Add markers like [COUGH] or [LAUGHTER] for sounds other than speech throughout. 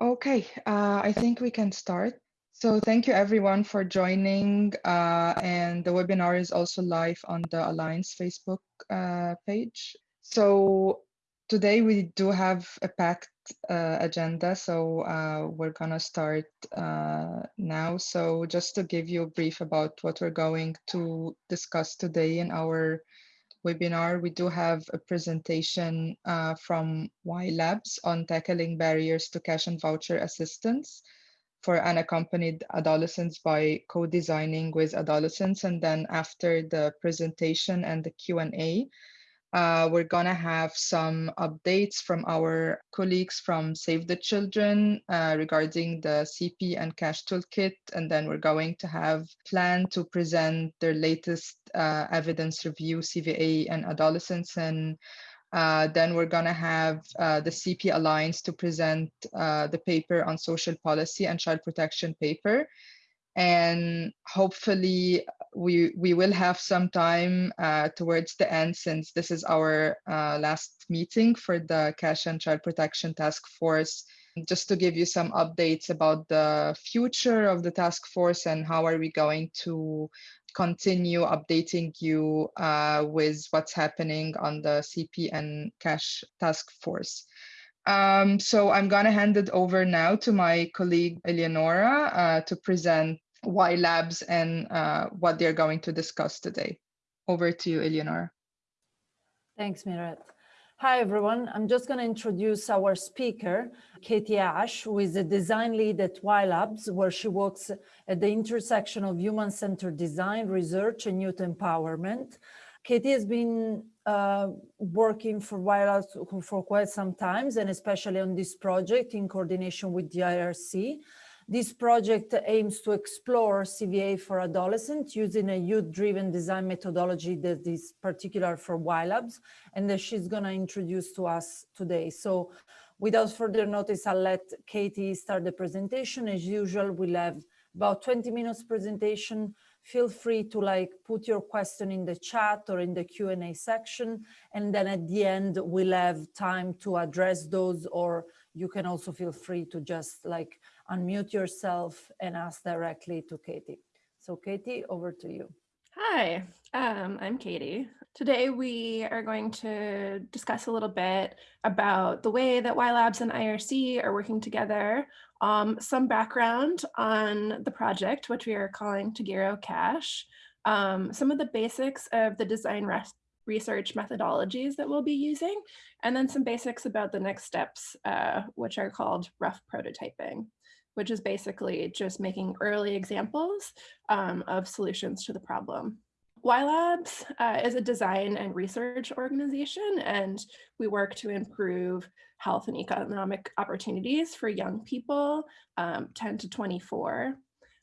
Okay, uh, I think we can start. So thank you everyone for joining uh, and the webinar is also live on the Alliance Facebook uh, page. So today we do have a packed uh, agenda, so uh, we're gonna start uh, now. So just to give you a brief about what we're going to discuss today in our webinar, we do have a presentation uh, from Y Labs on tackling barriers to cash and voucher assistance for unaccompanied adolescents by co-designing with adolescents. And then after the presentation and the Q&A, uh, we're gonna have some updates from our colleagues from Save the Children uh, regarding the CP and Cash Toolkit, and then we're going to have plan to present their latest uh, evidence review, CVA and adolescents, and uh, then we're gonna have uh, the CP Alliance to present uh, the paper on social policy and child protection paper and hopefully we we will have some time uh, towards the end since this is our uh, last meeting for the cash and child protection task force just to give you some updates about the future of the task force and how are we going to continue updating you uh, with what's happening on the CP and cash task force. Um, so I'm going to hand it over now to my colleague Eleonora uh, to present Y Labs and uh, what they're going to discuss today. Over to you, Eleanor. Thanks, Miret. Hi, everyone. I'm just going to introduce our speaker, Katie Ash, who is a design lead at Y Labs, where she works at the intersection of human-centered design, research, and youth empowerment. Katie has been uh, working for Y Labs for quite some time, and especially on this project in coordination with the IRC. This project aims to explore CVA for adolescents using a youth-driven design methodology that is particular for Y Labs and that she's going to introduce to us today. So without further notice, I'll let Katie start the presentation. As usual, we'll have about 20 minutes presentation. Feel free to like put your question in the chat or in the Q&A section. And then at the end, we'll have time to address those or you can also feel free to just like unmute yourself and ask directly to Katie. So Katie, over to you. Hi, um, I'm Katie. Today we are going to discuss a little bit about the way that Y Labs and IRC are working together, um, some background on the project, which we are calling Tagiro Cash, um, some of the basics of the design research methodologies that we'll be using, and then some basics about the next steps, uh, which are called rough prototyping which is basically just making early examples um, of solutions to the problem. Y Labs uh, is a design and research organization, and we work to improve health and economic opportunities for young people um, 10 to 24.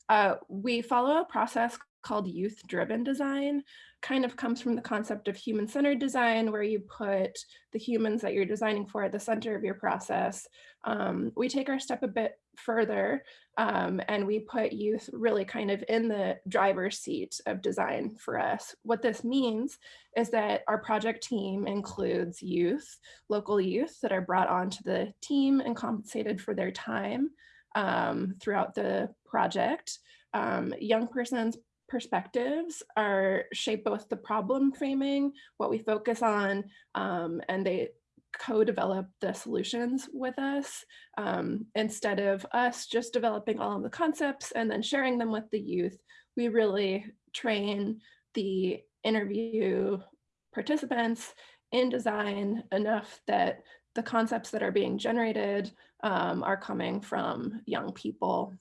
Uh, we follow a process called youth-driven design, kind of comes from the concept of human-centered design, where you put the humans that you're designing for at the center of your process. Um, we take our step a bit further um, and we put youth really kind of in the driver's seat of design for us. What this means is that our project team includes youth, local youth that are brought onto the team and compensated for their time um, throughout the project. Um, young persons perspectives are shape both the problem framing, what we focus on, um, and they co-develop the solutions with us um, instead of us just developing all of the concepts and then sharing them with the youth. We really train the interview participants in design enough that the concepts that are being generated um, are coming from young people.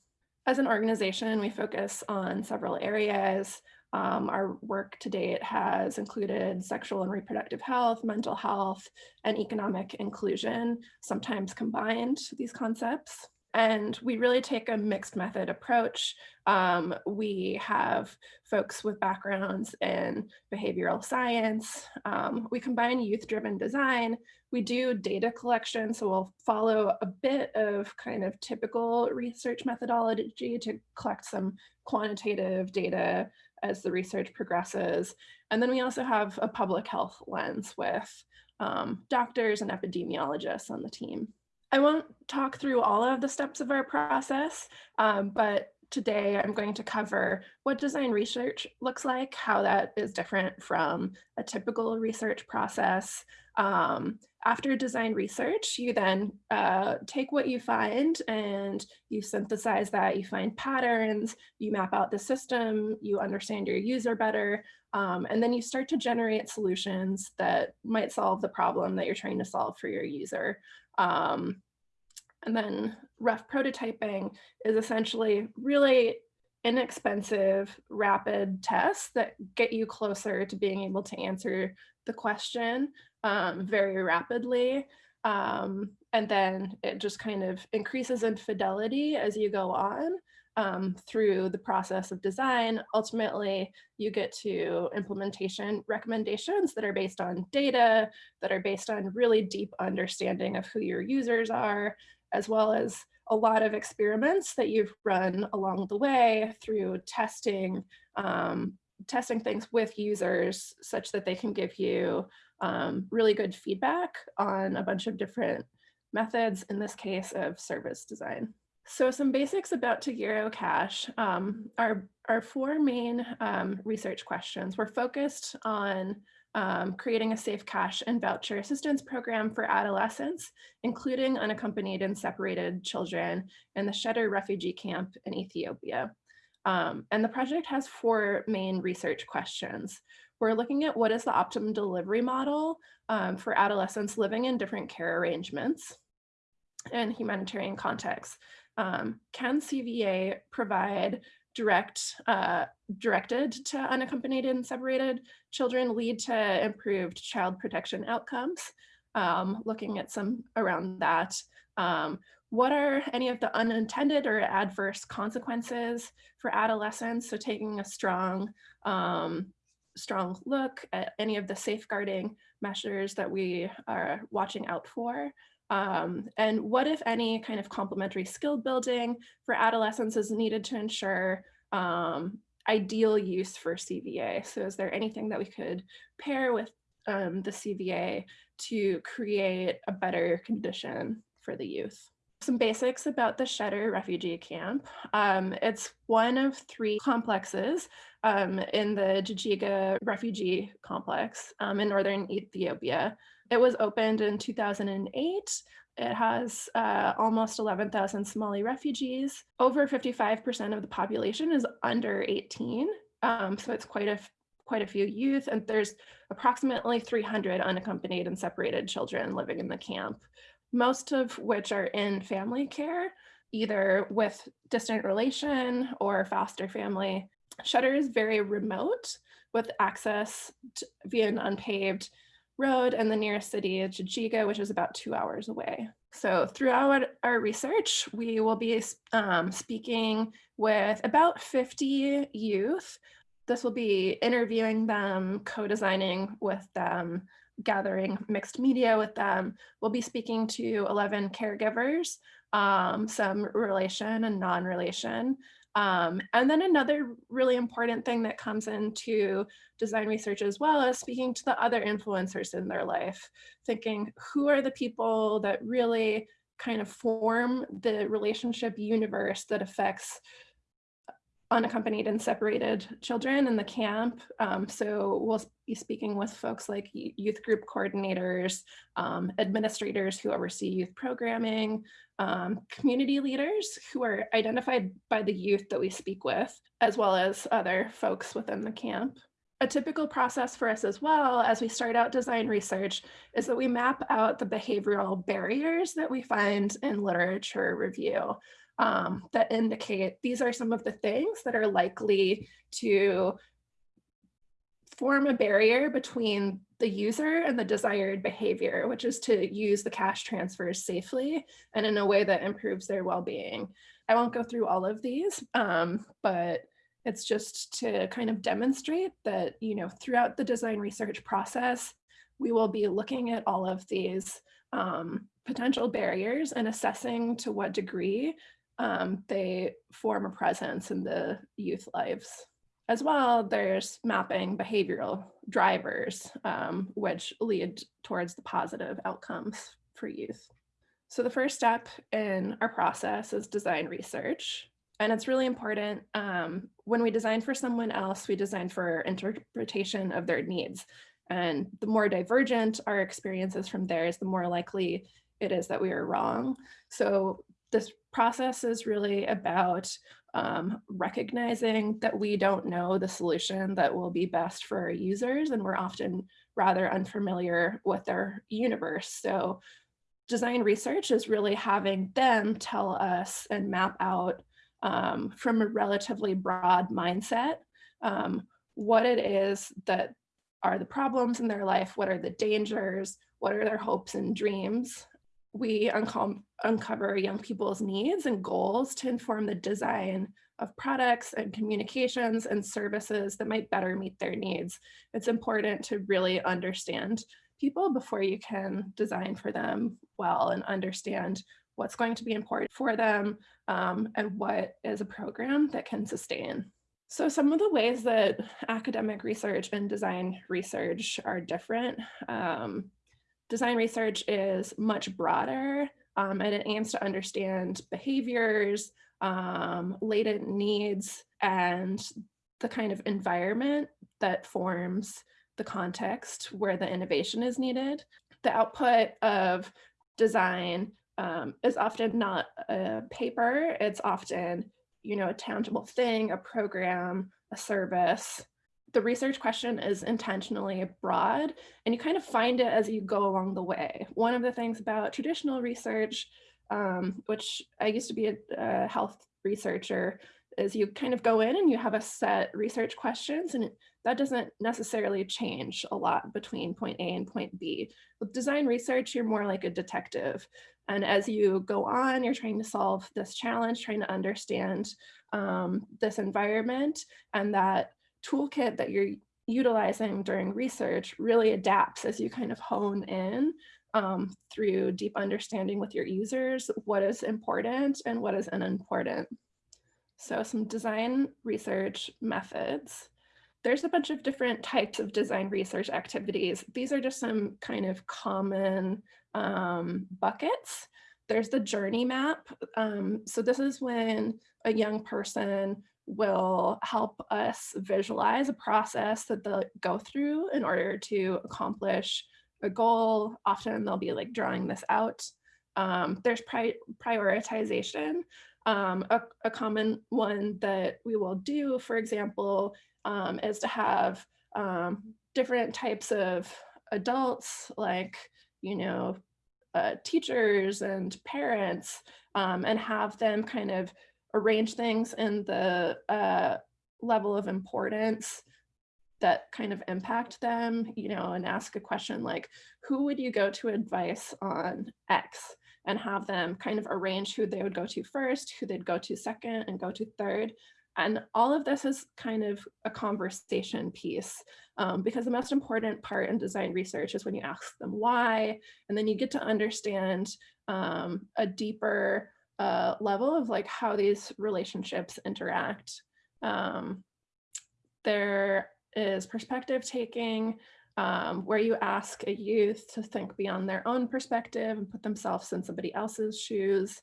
As an organization, we focus on several areas. Um, our work to date has included sexual and reproductive health, mental health, and economic inclusion, sometimes combined these concepts. And we really take a mixed method approach. Um, we have folks with backgrounds in behavioral science. Um, we combine youth-driven design. We do data collection, so we'll follow a bit of kind of typical research methodology to collect some quantitative data as the research progresses. And then we also have a public health lens with um, doctors and epidemiologists on the team. I won't talk through all of the steps of our process, um, but today I'm going to cover what design research looks like, how that is different from a typical research process. Um, after design research, you then uh, take what you find and you synthesize that, you find patterns, you map out the system, you understand your user better, um, and then you start to generate solutions that might solve the problem that you're trying to solve for your user. Um, and then rough prototyping is essentially really inexpensive, rapid tests that get you closer to being able to answer the question um, very rapidly. Um, and then it just kind of increases in fidelity as you go on um, through the process of design. Ultimately, you get to implementation recommendations that are based on data, that are based on really deep understanding of who your users are, as well as a lot of experiments that you've run along the way through testing, um, testing things with users such that they can give you um, really good feedback on a bunch of different methods, in this case of service design. So some basics about Tagiro Cash. Um, our, our four main um, research questions were focused on um, creating a safe cash and voucher assistance program for adolescents, including unaccompanied and separated children in the Sheder refugee camp in Ethiopia. Um, and the project has four main research questions. We're looking at what is the optimum delivery model um, for adolescents living in different care arrangements and humanitarian contexts. Um, can CVA provide direct uh, directed to unaccompanied and separated children lead to improved child protection outcomes. Um, looking at some around that. Um, what are any of the unintended or adverse consequences for adolescents? So taking a strong, um, strong look at any of the safeguarding measures that we are watching out for. Um, and what, if any, kind of complementary skill building for adolescents is needed to ensure um, ideal use for CVA? So is there anything that we could pair with um, the CVA to create a better condition for the youth? Some basics about the Sheder refugee camp. Um, it's one of three complexes um, in the Jijiga refugee complex um, in northern Ethiopia. It was opened in 2008. It has uh, almost 11,000 Somali refugees. Over 55% of the population is under 18. Um, so it's quite a quite a few youth and there's approximately 300 unaccompanied and separated children living in the camp, most of which are in family care, either with distant relation or foster family. Sheder is very remote with access to, via an unpaved road and the nearest city is Jijiga, which is about two hours away. So throughout our research, we will be um, speaking with about 50 youth. This will be interviewing them, co-designing with them, gathering mixed media with them. We'll be speaking to 11 caregivers, um, some relation and non-relation, um, and then another really important thing that comes into design research as well is speaking to the other influencers in their life, thinking who are the people that really kind of form the relationship universe that affects unaccompanied and separated children in the camp. Um, so we'll be speaking with folks like youth group coordinators, um, administrators who oversee youth programming, um, community leaders who are identified by the youth that we speak with, as well as other folks within the camp. A typical process for us as well as we start out design research is that we map out the behavioral barriers that we find in literature review um, that indicate these are some of the things that are likely to form a barrier between the user and the desired behavior, which is to use the cash transfers safely and in a way that improves their well-being. I won't go through all of these, um, but it's just to kind of demonstrate that, you know, throughout the design research process, we will be looking at all of these um, potential barriers and assessing to what degree um, they form a presence in the youth lives. As well, there's mapping behavioral drivers, um, which lead towards the positive outcomes for youth. So the first step in our process is design research. And it's really important um, when we design for someone else, we design for interpretation of their needs. And the more divergent our experiences from theirs, the more likely it is that we are wrong. So this process is really about um, recognizing that we don't know the solution that will be best for our users and we're often rather unfamiliar with their universe. So design research is really having them tell us and map out um, from a relatively broad mindset um, what it is that are the problems in their life, what are the dangers, what are their hopes and dreams. We uncover young people's needs and goals to inform the design of products and communications and services that might better meet their needs. It's important to really understand people before you can design for them well and understand what's going to be important for them um, and what is a program that can sustain. So some of the ways that academic research and design research are different. Um, design research is much broader um, and it aims to understand behaviors, um, latent needs, and the kind of environment that forms the context where the innovation is needed. The output of design um, is often not a paper, it's often you know, a tangible thing, a program, a service. The research question is intentionally broad and you kind of find it as you go along the way. One of the things about traditional research, um, which I used to be a, a health researcher, is you kind of go in and you have a set research questions and that doesn't necessarily change a lot between point A and point B. With design research, you're more like a detective. And as you go on, you're trying to solve this challenge, trying to understand um, this environment and that toolkit that you're utilizing during research really adapts as you kind of hone in um, through deep understanding with your users, what is important and what is unimportant. So some design research methods there's a bunch of different types of design research activities. These are just some kind of common um, buckets. There's the journey map. Um, so this is when a young person will help us visualize a process that they'll go through in order to accomplish a goal. Often they'll be like drawing this out. Um, there's pri prioritization. Um, a, a, common one that we will do, for example, um, is to have um, different types of adults like, you know, uh, teachers and parents um, and have them kind of arrange things in the uh, level of importance that kind of impact them, you know, and ask a question like, who would you go to advice on X? And have them kind of arrange who they would go to first, who they'd go to second and go to third, and all of this is kind of a conversation piece um, because the most important part in design research is when you ask them why, and then you get to understand um, a deeper uh, level of like how these relationships interact. Um, there is perspective taking, um, where you ask a youth to think beyond their own perspective and put themselves in somebody else's shoes.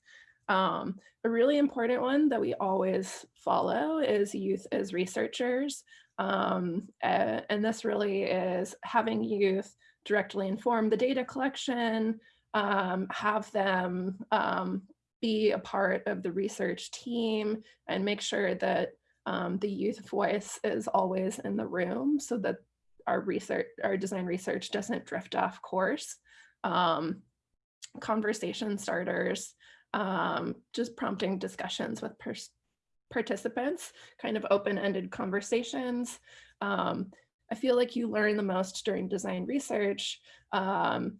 Um, a really important one that we always follow is youth as researchers. Um, uh, and this really is having youth directly inform the data collection, um, have them um, be a part of the research team and make sure that um, the youth voice is always in the room so that our research, our design research doesn't drift off course. Um, conversation starters, um, just prompting discussions with participants, kind of open-ended conversations. Um, I feel like you learn the most during design research um,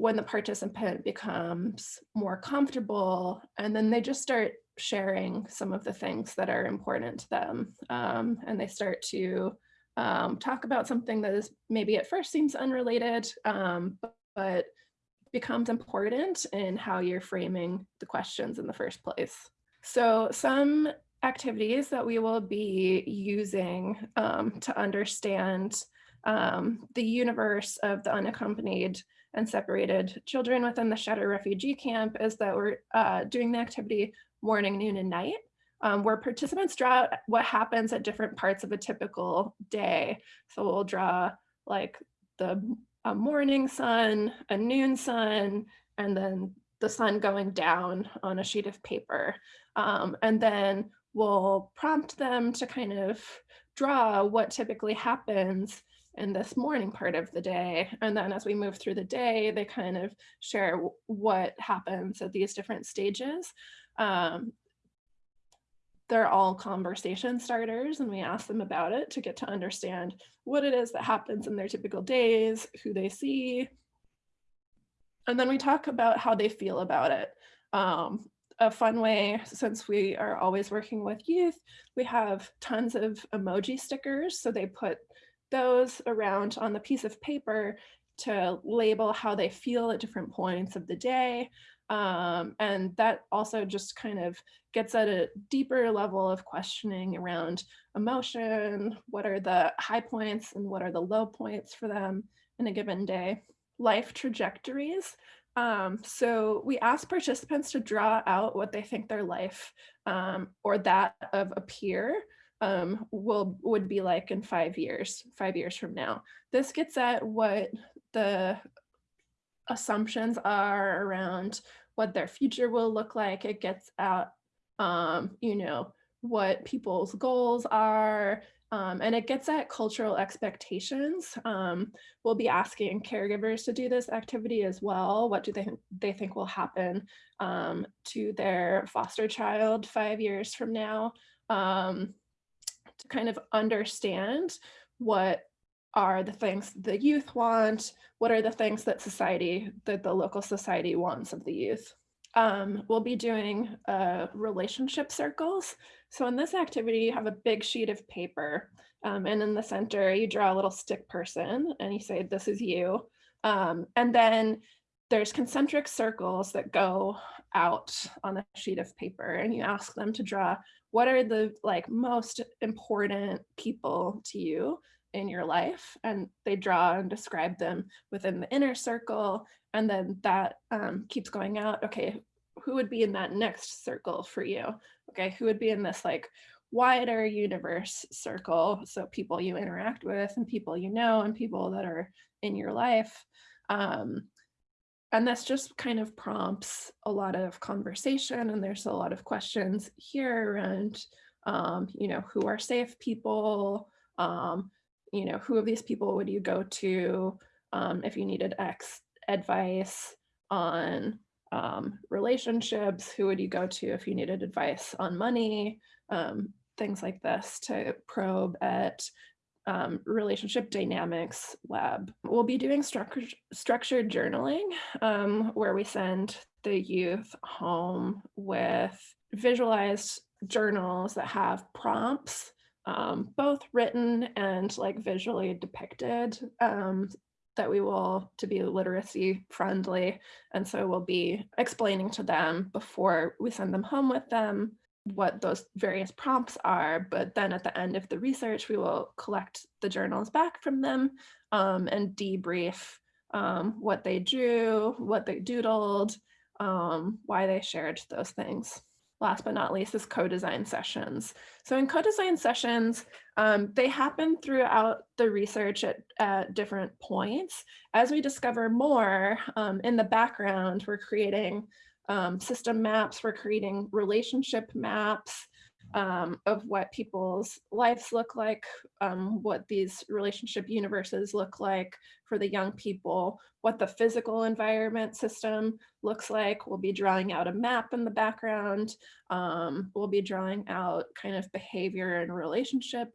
when the participant becomes more comfortable and then they just start sharing some of the things that are important to them um, and they start to um, talk about something that is maybe at first seems unrelated um, but, becomes important in how you're framing the questions in the first place. So some activities that we will be using um, to understand um, the universe of the unaccompanied and separated children within the Sheder refugee camp is that we're uh, doing the activity morning, noon, and night, um, where participants draw what happens at different parts of a typical day. So we'll draw like the a morning sun, a noon sun, and then the sun going down on a sheet of paper. Um, and then we'll prompt them to kind of draw what typically happens in this morning part of the day. And then as we move through the day, they kind of share what happens at these different stages. Um, they're all conversation starters and we ask them about it to get to understand what it is that happens in their typical days, who they see. And then we talk about how they feel about it. Um, a fun way, since we are always working with youth, we have tons of emoji stickers. So they put those around on the piece of paper to label how they feel at different points of the day. Um, and that also just kind of gets at a deeper level of questioning around emotion, what are the high points and what are the low points for them in a given day. Life trajectories. Um, so we ask participants to draw out what they think their life um, or that of a peer um, will would be like in five years, five years from now. This gets at what the assumptions are around what their future will look like. It gets at, um, you know, what people's goals are, um, and it gets at cultural expectations. Um, we'll be asking caregivers to do this activity as well. What do they, they think will happen um, to their foster child five years from now? To kind of understand what are the things the youth want, what are the things that society, that the local society wants of the youth. Um, we'll be doing uh, relationship circles. So in this activity, you have a big sheet of paper um, and in the center, you draw a little stick person and you say, this is you. Um, and then there's concentric circles that go out on a sheet of paper and you ask them to draw what are the like most important people to you in your life? And they draw and describe them within the inner circle and then that um, keeps going out okay who would be in that next circle for you? Okay who would be in this like wider universe circle? So people you interact with and people you know and people that are in your life um, and this just kind of prompts a lot of conversation and there's a lot of questions here around um, you know who are safe people um, you know, who of these people would you go to um, if you needed X advice on um, relationships? Who would you go to if you needed advice on money? Um, things like this to probe at um, relationship dynamics lab. We'll be doing structured, structured journaling um, where we send the youth home with visualized journals that have prompts um, both written and like visually depicted um, that we will to be literacy friendly. And so we'll be explaining to them before we send them home with them what those various prompts are. But then at the end of the research, we will collect the journals back from them um, and debrief um, what they drew, what they doodled, um, why they shared those things last but not least is co-design sessions. So in co-design sessions, um, they happen throughout the research at, at, different points. As we discover more um, in the background, we're creating um, system maps, we're creating relationship maps, um, of what people's lives look like, um, what these relationship universes look like for the young people, what the physical environment system looks like. We'll be drawing out a map in the background. Um, we'll be drawing out kind of behavior and relationship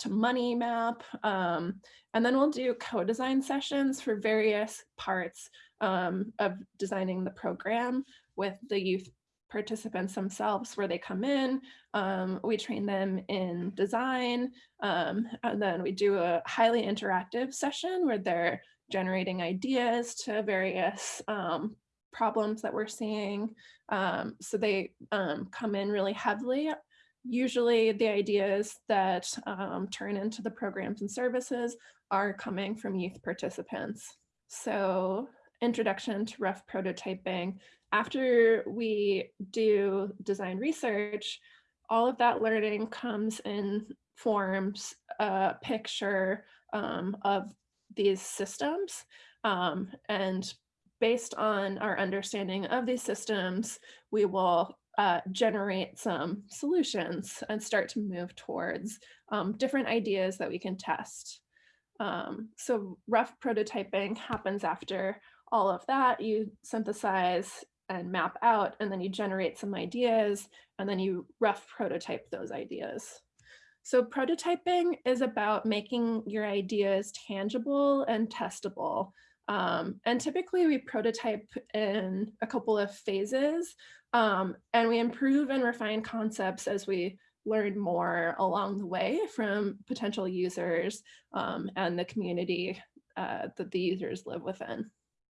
to money map. Um, and then we'll do co-design sessions for various parts um, of designing the program with the youth participants themselves where they come in. Um, we train them in design, um, and then we do a highly interactive session where they're generating ideas to various um, problems that we're seeing. Um, so they um, come in really heavily. Usually the ideas that um, turn into the programs and services are coming from youth participants. So introduction to rough prototyping. After we do design research, all of that learning comes in forms a picture um, of these systems. Um, and based on our understanding of these systems, we will uh, generate some solutions and start to move towards um, different ideas that we can test. Um, so rough prototyping happens after all of that. You synthesize and map out, and then you generate some ideas, and then you rough prototype those ideas. So prototyping is about making your ideas tangible and testable. Um, and typically we prototype in a couple of phases um, and we improve and refine concepts as we learn more along the way from potential users um, and the community uh, that the users live within.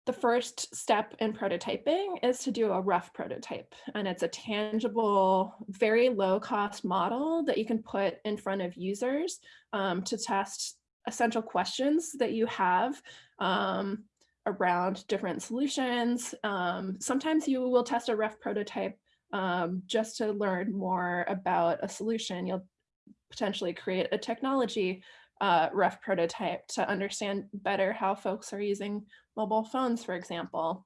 The first step in prototyping is to do a rough prototype and it's a tangible, very low cost model that you can put in front of users um, to test essential questions that you have um, around different solutions. Um, sometimes you will test a rough prototype um, just to learn more about a solution. You'll potentially create a technology uh, rough prototype to understand better how folks are using mobile phones, for example.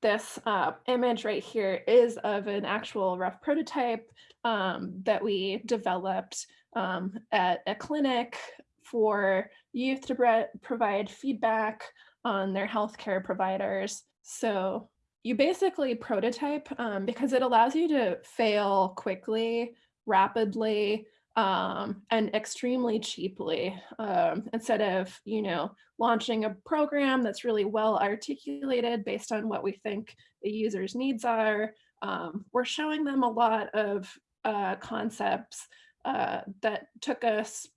This uh, image right here is of an actual rough prototype um, that we developed um, at a clinic for youth to provide feedback on their healthcare providers. So you basically prototype um, because it allows you to fail quickly, rapidly, um, and extremely cheaply um, instead of, you know, launching a program that's really well articulated based on what we think the user's needs are. Um, we're showing them a lot of uh, concepts uh, that took us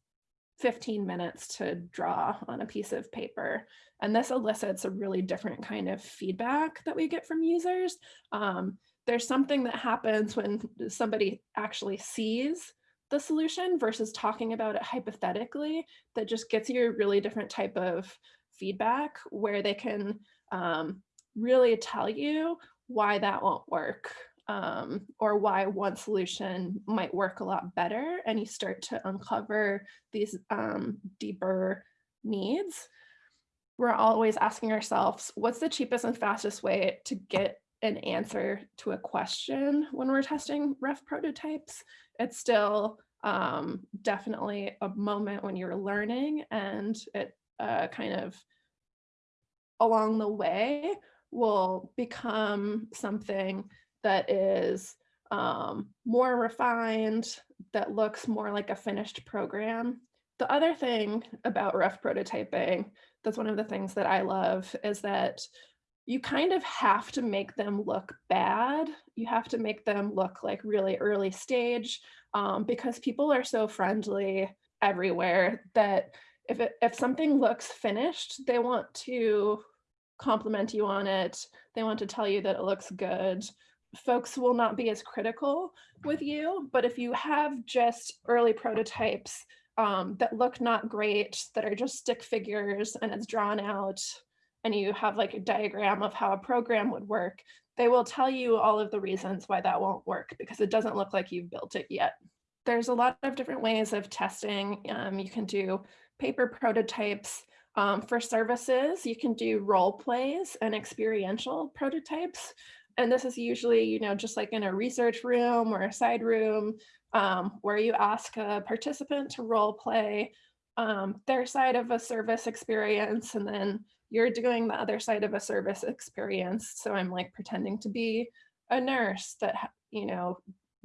15 minutes to draw on a piece of paper. And this elicits a really different kind of feedback that we get from users. Um, there's something that happens when somebody actually sees the solution versus talking about it hypothetically that just gets you a really different type of feedback where they can um, really tell you why that won't work um, or why one solution might work a lot better and you start to uncover these um, deeper needs. We're always asking ourselves, what's the cheapest and fastest way to get an answer to a question when we're testing rough prototypes? It's still um, definitely a moment when you're learning and it uh, kind of along the way will become something that is um, more refined, that looks more like a finished program. The other thing about rough prototyping, that's one of the things that I love, is that you kind of have to make them look bad. You have to make them look like really early stage um, because people are so friendly everywhere that if, it, if something looks finished, they want to compliment you on it. They want to tell you that it looks good folks will not be as critical with you. But if you have just early prototypes um, that look not great, that are just stick figures and it's drawn out, and you have like a diagram of how a program would work, they will tell you all of the reasons why that won't work because it doesn't look like you've built it yet. There's a lot of different ways of testing. Um, you can do paper prototypes. Um, for services, you can do role plays and experiential prototypes and this is usually, you know, just like in a research room or a side room um, where you ask a participant to role play um, their side of a service experience and then you're doing the other side of a service experience. So I'm like pretending to be a nurse that, you know,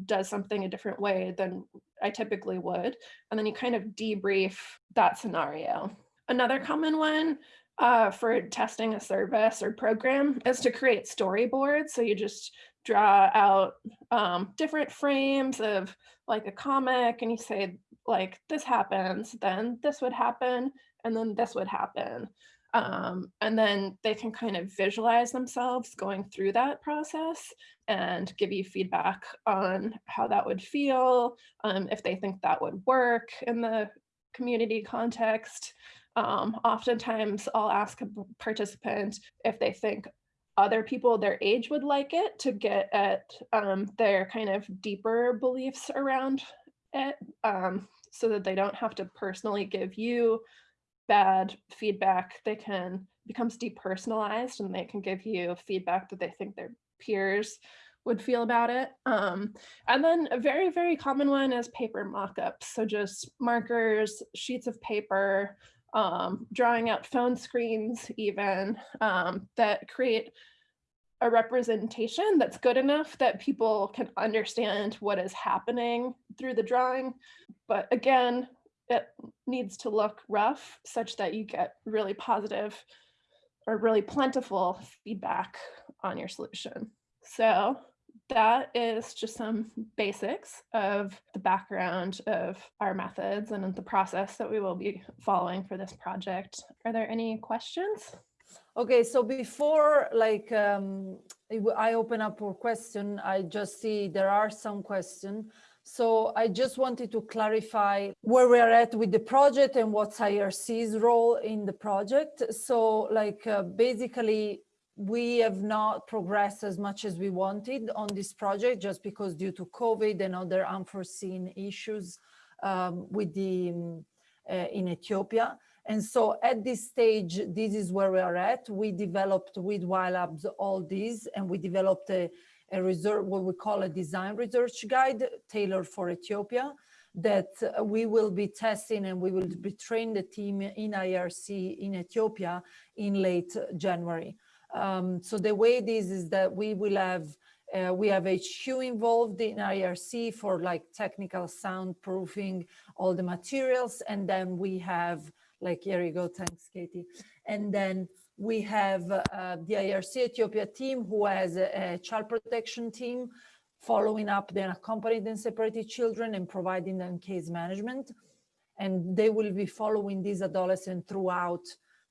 does something a different way than I typically would. And then you kind of debrief that scenario. Another common one uh, for testing a service or program is to create storyboards. So you just draw out um, different frames of like a comic and you say like this happens, then this would happen, and then this would happen. Um, and then they can kind of visualize themselves going through that process and give you feedback on how that would feel, um, if they think that would work in the community context. Um, oftentimes I'll ask a participant if they think other people their age would like it to get at um, their kind of deeper beliefs around it um, so that they don't have to personally give you bad feedback. They can becomes depersonalized and they can give you feedback that they think their peers would feel about it. Um, and then a very, very common one is paper mock-ups. So just markers, sheets of paper, um, drawing out phone screens even um, that create a representation that's good enough that people can understand what is happening through the drawing. But again, it needs to look rough such that you get really positive or really plentiful feedback on your solution. So that is just some basics of the background of our methods and the process that we will be following for this project. Are there any questions? Okay, so before like um, I open up for question, I just see there are some questions. So I just wanted to clarify where we are at with the project and what's IRC's role in the project. So like uh, basically we have not progressed as much as we wanted on this project just because due to COVID and other unforeseen issues um, with the um, uh, in Ethiopia. And so at this stage, this is where we are at. We developed with YLabs all these and we developed a, a research, what we call a design research guide tailored for Ethiopia that uh, we will be testing and we will be training the team in IRC in Ethiopia in late January. Um, so the way this is that we will have uh, we have HQ involved in IRC for like technical soundproofing, all the materials, and then we have like here you go, thanks Katie. And then we have uh, the IRC Ethiopia team who has a, a, child protection team following up the unaccompanied and separated children and providing them case management. And they will be following these adolescents throughout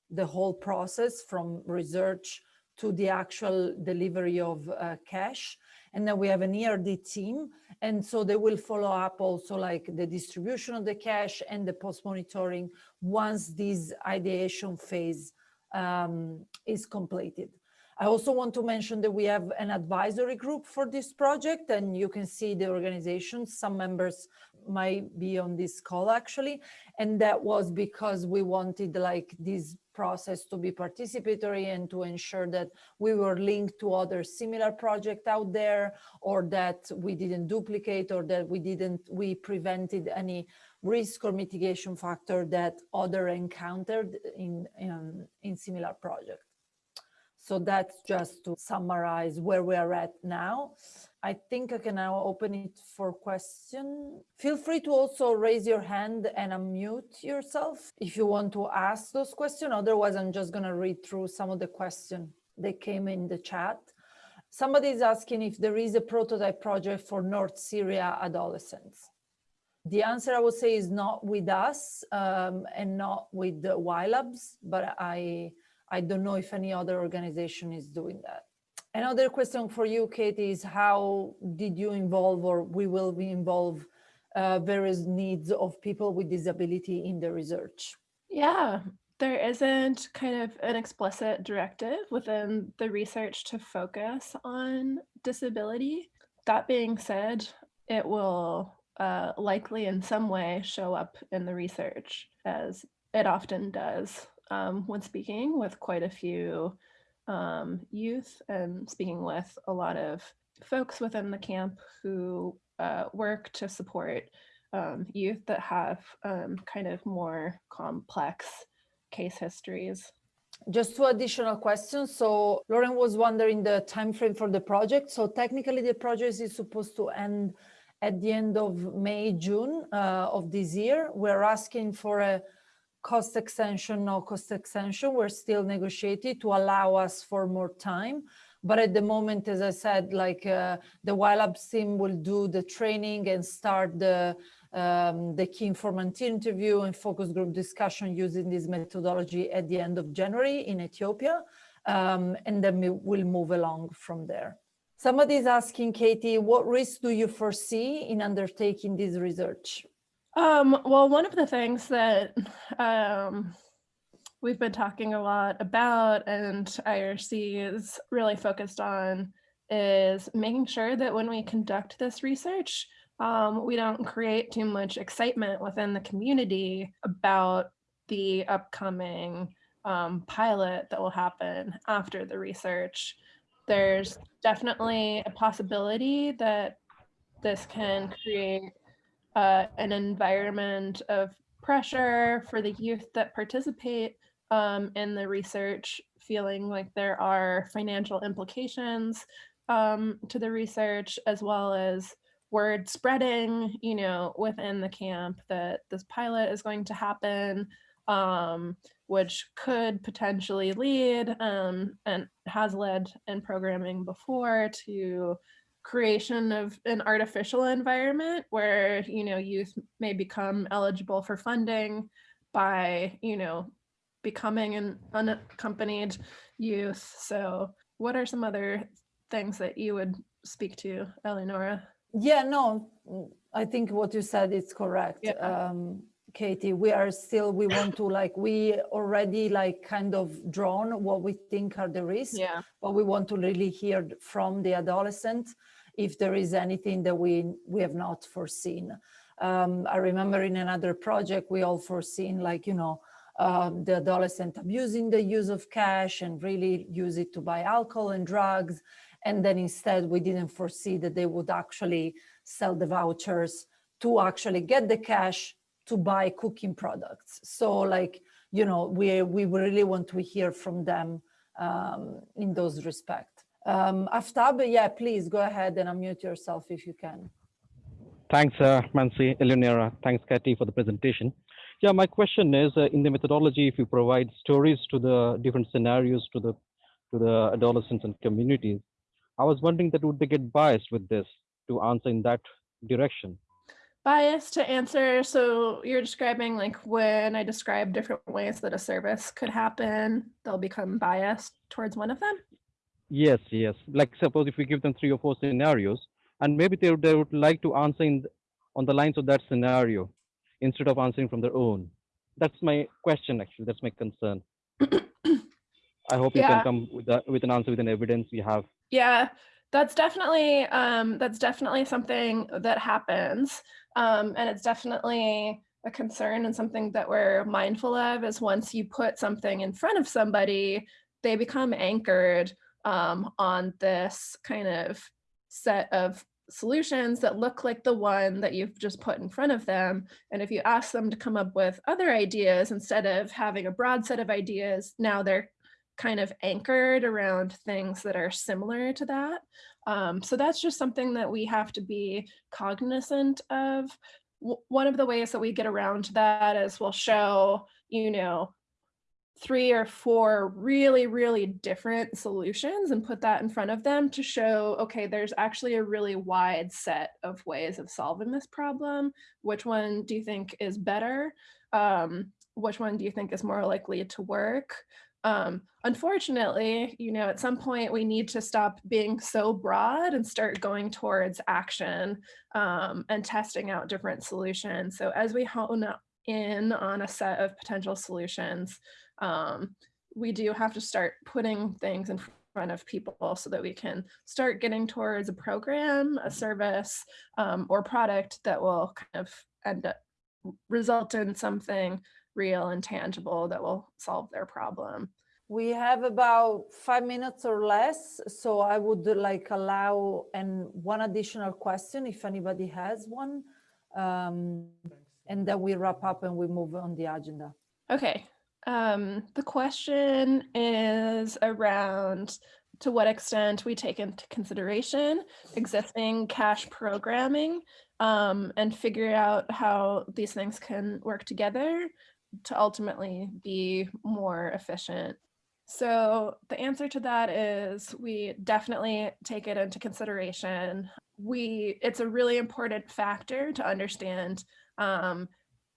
the whole process from research to the actual delivery of uh, cash. And then we have an ERD team. And so they will follow up also like the distribution of the cash and the post-monitoring once this ideation phase um, is completed. I also want to mention that we have an advisory group for this project and you can see the organization. Some members might be on this call actually. And that was because we wanted like this process to be participatory and to ensure that we were linked to other similar projects out there or that we didn't duplicate or that we didn't, we prevented any risk or mitigation factor that other encountered in, in, in similar projects. So that's just to summarize where we are at now. I think I can now open it for question. Feel free to also raise your hand and unmute yourself if you want to ask those questions. Otherwise, I'm just going to read through some of the questions that came in the chat. Somebody is asking if there is a prototype project for North Syria adolescents. The answer I would say is not with us um, and not with the YLabs, but I, I don't know if any other organization is doing that. Another question for you, Katie, is how did you involve or we will be involve uh, various needs of people with disability in the research? Yeah, there isn't kind of an explicit directive within the research to focus on disability. That being said, it will uh, likely in some way show up in the research as it often does um, when speaking with quite a few um, youth and speaking with a lot of folks within the camp who uh, work to support um, youth that have um, kind of more complex case histories. Just two additional questions. So Lauren was wondering the time frame for the project. So technically the project is supposed to end at the end of May, June uh, of this year. We're asking for a cost extension, no cost extension. We're still negotiating to allow us for more time. But at the moment, as I said, like uh, the YLabs team will do the training and start the um, the key informant interview and focus group discussion using this methodology at the end of January in Ethiopia. Um, and then we will move along from there. Somebody is asking, Katie, what risks do you foresee in undertaking this research? Um, well, one of the things that um, we've been talking a lot about and IRC is really focused on is making sure that when we conduct this research, um, we don't create too much excitement within the community about the upcoming um, pilot that will happen after the research. There's definitely a possibility that this can create uh, an environment of pressure for the youth that participate um, in the research, feeling like there are financial implications um, to the research, as well as word spreading, you know, within the camp that this pilot is going to happen, um, which could potentially lead um, and has led in programming before to creation of an artificial environment where you know youth may become eligible for funding by you know becoming an unaccompanied youth. So what are some other things that you would speak to eleonora? Yeah no i think what you said is correct. Yeah. um, katie we are still we want to like we already like kind of drawn what we think are the risks yeah. but we want to really hear from the adolescent if there is anything that we, we have not foreseen. Um, I remember in another project, we all foreseen like, you know, um, the adolescent abusing the use of cash and really use it to buy alcohol and drugs. And then instead we didn't foresee that they would actually sell the vouchers to actually get the cash to buy cooking products. So like, you know, we, we really want to hear from them um, in those respects. Um, Aftab, yeah, please go ahead and unmute yourself if you can. Thanks, uh, Mansi, Eleonora. Thanks, Katie, for the presentation. Yeah, my question is, uh, in the methodology, if you provide stories to the different scenarios to the to the adolescents and communities, I was wondering that would they get biased with this to answer in that direction? Bias to answer. So you're describing like when I describe different ways that a service could happen, they'll become biased towards one of them. Yes, yes. Like suppose if we give them three or four scenarios, and maybe they, they would like to answer in, on the lines of that scenario instead of answering from their own. That's my question, actually. That's my concern. [COUGHS] I hope you can come with, that, with an answer with an evidence you have. Yeah, that's definitely um, that's definitely something that happens, um, and it's definitely a concern and something that we're mindful of. Is once you put something in front of somebody, they become anchored um, on this kind of set of solutions that look like the one that you've just put in front of them. And if you ask them to come up with other ideas instead of having a broad set of ideas, now they're kind of anchored around things that are similar to that. Um, so that's just something that we have to be cognizant of. W one of the ways that we get around that is we'll show, you know, three or four really, really different solutions and put that in front of them to show, okay, there's actually a really wide set of ways of solving this problem. Which one do you think is better? Um, which one do you think is more likely to work? Um, unfortunately, you know, at some point we need to stop being so broad and start going towards action um, and testing out different solutions. So as we hone in on a set of potential solutions, um, we do have to start putting things in front of people so that we can start getting towards a program, a service, um, or product that will kind of end up result in something real and tangible that will solve their problem. We have about five minutes or less, so I would like allow and one additional question if anybody has one, um, and then we wrap up and we move on the agenda. Okay, um, the question is around to what extent we take into consideration existing cash programming um, and figure out how these things can work together to ultimately be more efficient. So the answer to that is we definitely take it into consideration. We it's a really important factor to understand um,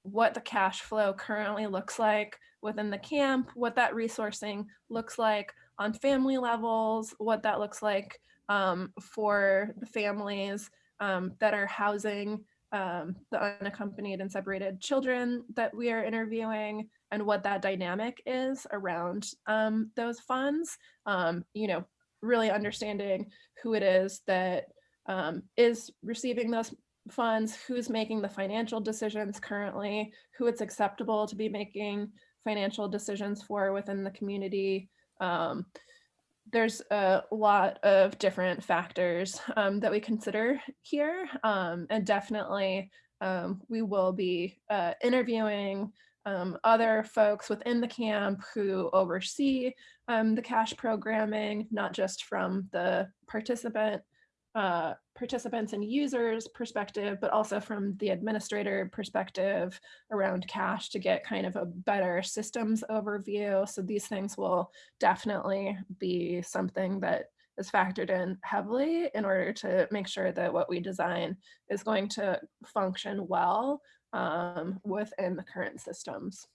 what the cash flow currently looks like within the camp, what that resourcing looks like on family levels, what that looks like um, for the families um, that are housing um, the unaccompanied and separated children that we are interviewing and what that dynamic is around um, those funds. Um, you know, really understanding who it is that um, is receiving those funds, who's making the financial decisions currently, who it's acceptable to be making financial decisions for within the community. Um, there's a lot of different factors um, that we consider here. Um, and definitely um, we will be uh, interviewing um, other folks within the camp who oversee um, the cash programming, not just from the participant uh, participants and users perspective, but also from the administrator perspective around cash to get kind of a better systems overview. So these things will definitely be something that is factored in heavily in order to make sure that what we design is going to function well um, within the current systems.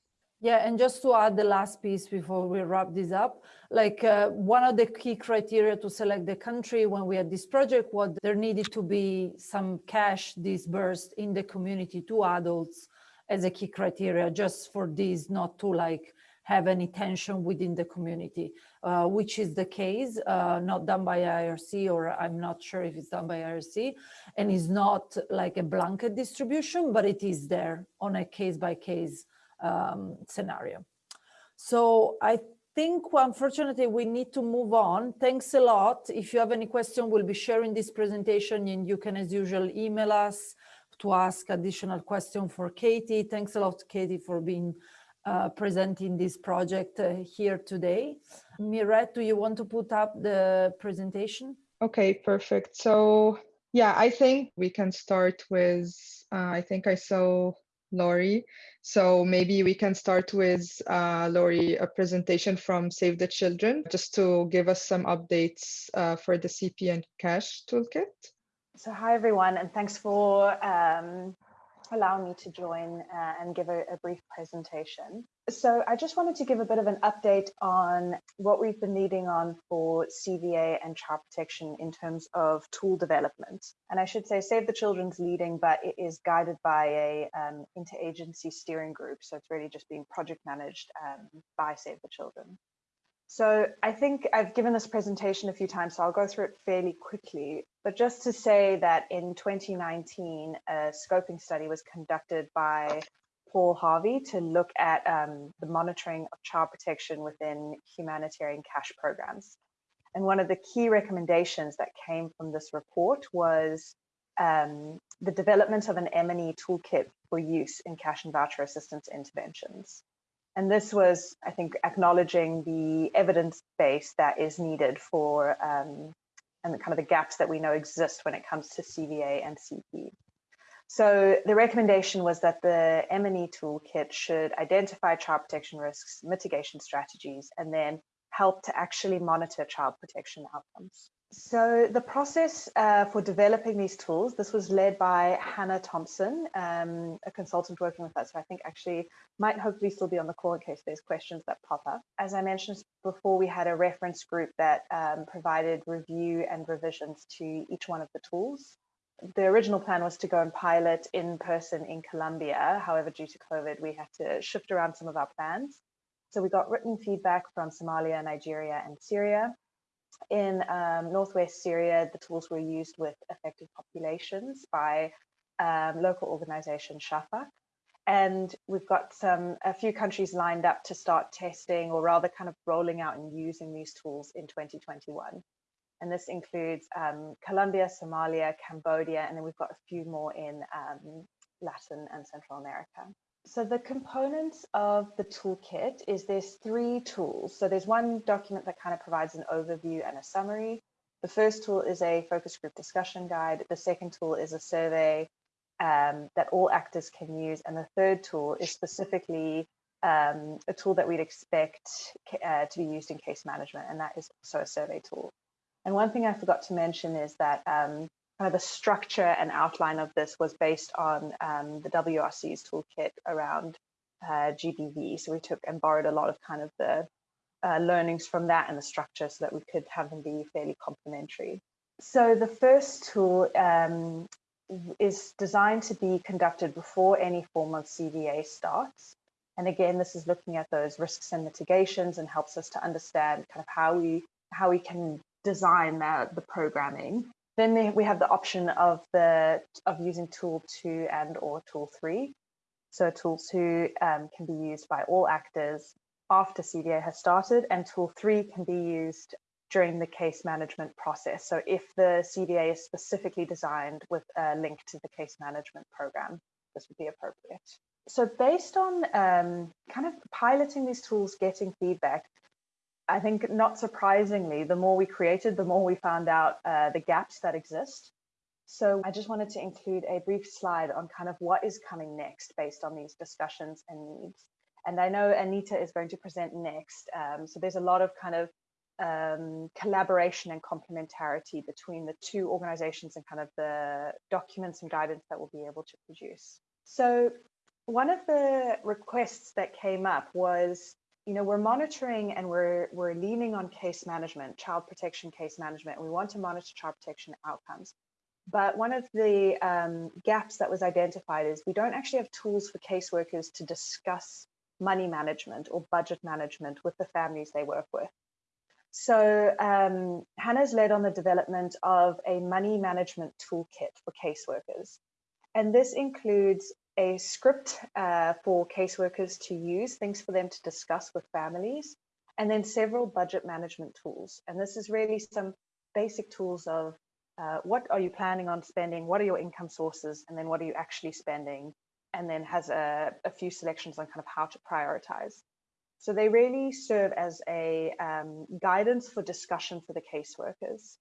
Yeah, and just to add the last piece before we wrap this up, like uh, one of the key criteria to select the country when we had this project was there needed to be some cash disbursed in the community to adults as a key criteria, just for this not to like have any tension within the community, uh, which is the case, uh, not done by IRC, or I'm not sure if it's done by IRC, and is not like a blanket distribution, but it is there on a case by case um, scenario. So I think unfortunately we need to move on. Thanks a lot. If you have any question, we'll be sharing this presentation and you can as usual email us to ask additional question for Katie. Thanks a lot, Katie, for being uh, presenting this project uh, here today. Mirette, do you want to put up the presentation? Okay, perfect. So yeah, I think we can start with, uh, I think I saw Laurie. So maybe we can start with uh, Laurie, a presentation from Save the Children, just to give us some updates uh, for the CP and Cash toolkit. So hi everyone, and thanks for um, allowing me to join uh, and give a, a, brief presentation. So I just wanted to give a bit of an update on what we've been leading on for CVA and child protection in terms of tool development. And I should say Save the Children's leading, but it is guided by a um, interagency steering group. So it's really just being project managed um, by Save the Children. So I think I've given this presentation a few times, so I'll go through it fairly quickly. But just to say that in 2019, a scoping study was conducted by Paul Harvey to look at um, the monitoring of child protection within humanitarian cash programs. And one of the key recommendations that came from this report was um, the development of an M&E toolkit for use in cash and voucher assistance interventions. And this was, I think, acknowledging the evidence base that is needed for um, and the kind of the gaps that we know exist when it comes to CVA and CP. So the recommendation was that the M&E toolkit should identify child protection risks, mitigation strategies, and then help to actually monitor child protection outcomes. So the process uh, for developing these tools, this was led by Hannah Thompson, um, a consultant working with us, who I think actually might hopefully still be on the call in case there's questions that pop up. As I mentioned before, we had a reference group that um, provided review and revisions to each one of the tools. The original plan was to go and pilot in person in Colombia. However, due to COVID, we had to shift around some of our plans. So we got written feedback from Somalia, Nigeria, and Syria in um, northwest Syria, the tools were used with affected populations by um, local organization Shafak. And we've got some a few countries lined up to start testing or rather kind of rolling out and using these tools in 2021. And this includes um, Colombia, Somalia, Cambodia, and then we've got a few more in um, Latin and Central America. So the components of the toolkit is there's three tools. So there's one document that kind of provides an overview and a summary. The first tool is a focus group discussion guide. The second tool is a survey um, that all actors can use. And the third tool is specifically um, a tool that we'd expect uh, to be used in case management, and that is also a survey tool. And one thing I forgot to mention is that um, kind of the structure and outline of this was based on um, the WRC's toolkit around uh, GBV. So we took and borrowed a lot of kind of the uh, learnings from that and the structure so that we could have them be fairly complementary. So the first tool um, is designed to be conducted before any form of CVA starts. And again, this is looking at those risks and mitigations and helps us to understand kind of how we how we can design that, the programming. Then we have the option of the of using tool two and or tool three. So tool two um, can be used by all actors after CVA has started, and tool three can be used during the case management process. So if the CVA is specifically designed with a link to the case management program, this would be appropriate. So based on um, kind of piloting these tools, getting feedback, I think not surprisingly, the more we created, the more we found out uh, the gaps that exist. So I just wanted to include a brief slide on kind of what is coming next based on these discussions and needs. And I know Anita is going to present next. Um, so there's a lot of kind of um, collaboration and complementarity between the two organizations and kind of the documents and guidance that we'll be able to produce. So one of the requests that came up was, you know, we're monitoring and we're we're leaning on case management, child protection case management. We want to monitor child protection outcomes. But one of the um, gaps that was identified is we don't actually have tools for caseworkers to discuss money management or budget management with the families they work with. So um, Hannah's led on the development of a money management toolkit for caseworkers. And this includes a script uh, for caseworkers to use, things for them to discuss with families, and then several budget management tools. And this is really some basic tools of uh, what are you planning on spending, what are your income sources, and then what are you actually spending, and then has a, a few selections on kind of how to prioritize. So they really serve as a um, guidance for discussion for the caseworkers.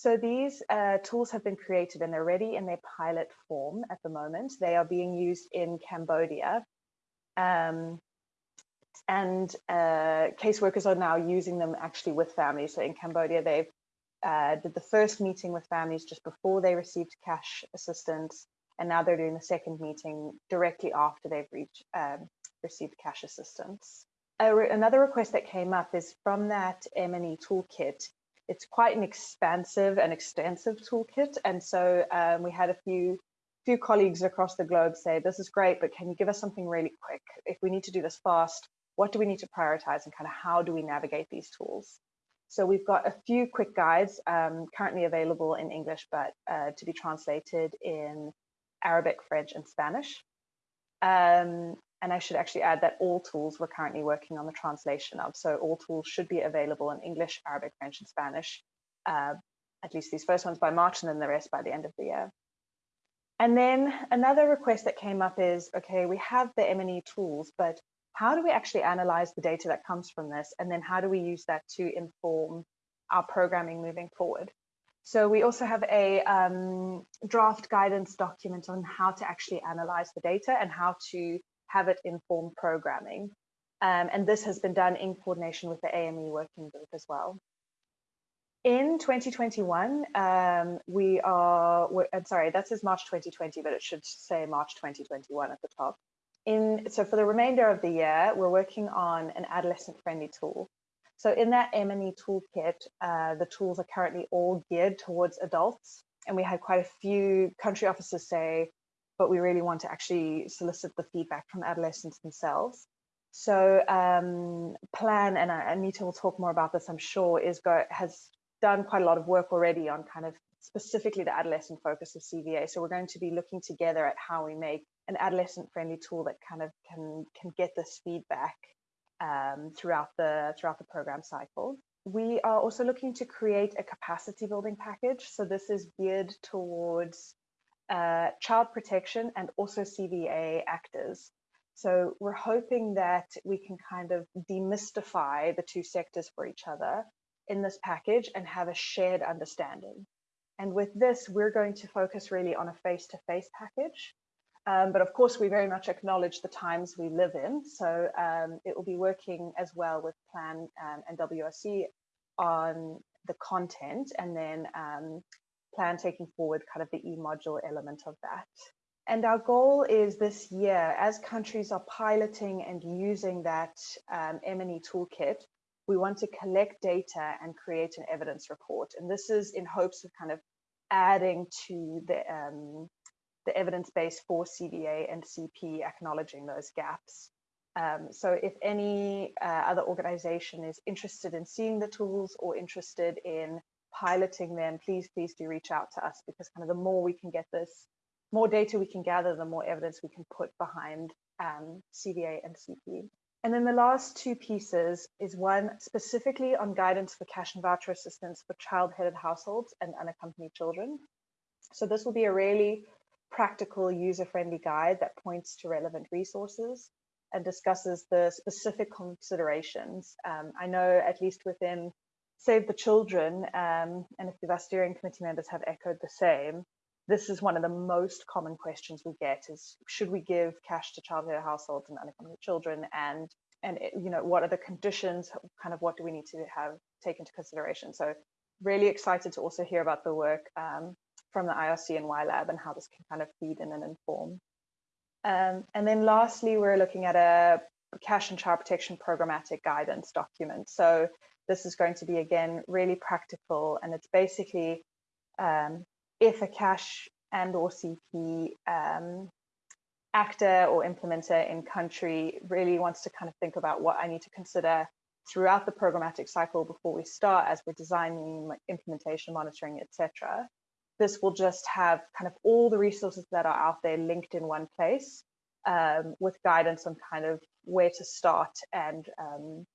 So these uh, tools have been created and they're ready in their pilot form at the moment. They are being used in Cambodia. Um, and uh, caseworkers are now using them actually with families. So in Cambodia, they've uh, did the first meeting with families just before they received cash assistance. And now they're doing the second meeting directly after they've reached, um, received cash assistance another request that came up is from that M&E toolkit. It's quite an expansive and extensive toolkit. And so um, we had a few few colleagues across the globe say, this is great, but can you give us something really quick? If we need to do this fast, what do we need to prioritize and kind of how do we navigate these tools? So we've got a few quick guides um, currently available in English, but uh, to be translated in Arabic, French, and Spanish. Um, and I should actually add that all tools we're currently working on the translation of. So all tools should be available in English, Arabic, French, and Spanish, uh, at least these first ones by March and then the rest by the end of the year. And then another request that came up is, okay, we have the M&E tools, but how do we actually analyze the data that comes from this? And then how do we use that to inform our programming moving forward? So we also have a um, draft guidance document on how to actually analyze the data and how to have it inform programming. Um, and this has been done in coordination with the AME working group as well. In 2021, um, we are, I'm sorry, that says March 2020, but it should say March 2021 at the top. In, so for the remainder of the year, we're working on an adolescent friendly tool. So in that M&E toolkit, uh, the tools are currently all geared towards adults. And we had quite a few country officers say, but we really want to actually solicit the feedback from adolescents themselves. So um, Plan, and Anita will talk more about this, I'm sure, is go, has done quite a lot of work already on kind of specifically the adolescent focus of CVA. So we're going to be looking together at how we make an adolescent friendly tool that kind of can can get this feedback um, throughout the throughout the program cycle. We are also looking to create a capacity building package. So this is geared towards uh, child protection and also CVA actors. So we're hoping that we can kind of demystify the two sectors for each other in this package and have a shared understanding. And with this, we're going to focus really on a face-to-face -face package. Um, but of course, we very much acknowledge the times we live in. So um, it will be working as well with Plan um, and WRC on the content and then um, plan taking forward kind of the e-module element of that. And our goal is this year, as countries are piloting and using that um, M&E toolkit, we want to collect data and create an evidence report. And this is in hopes of kind of adding to the, um, the evidence base for CVA and CP acknowledging those gaps. Um, so if any uh, other organization is interested in seeing the tools or interested in piloting them, please, please do reach out to us because kind of the more we can get this, more data we can gather, the more evidence we can put behind um, CVA and CP. And then the last two pieces is one specifically on guidance for cash and voucher assistance for child-headed households and unaccompanied children. So this will be a really practical user-friendly guide that points to relevant resources and discusses the specific considerations. Um, I know at least within Save the Children, um, and if the steering committee members have echoed the same, this is one of the most common questions we get is should we give cash to child-care households and unaccompanied children? And and you know what are the conditions? Kind of what do we need to have take into consideration? So really excited to also hear about the work um, from the IRC and YLab and how this can kind of feed in and inform. Um, and then lastly we're looking at a cash and child protection programmatic guidance document. So this is going to be again really practical and it's basically um, if a cash and or CP um, actor or implementer in country really wants to kind of think about what I need to consider throughout the programmatic cycle before we start as we're designing implementation monitoring etc this will just have kind of all the resources that are out there linked in one place um, with guidance on kind of where to start and um,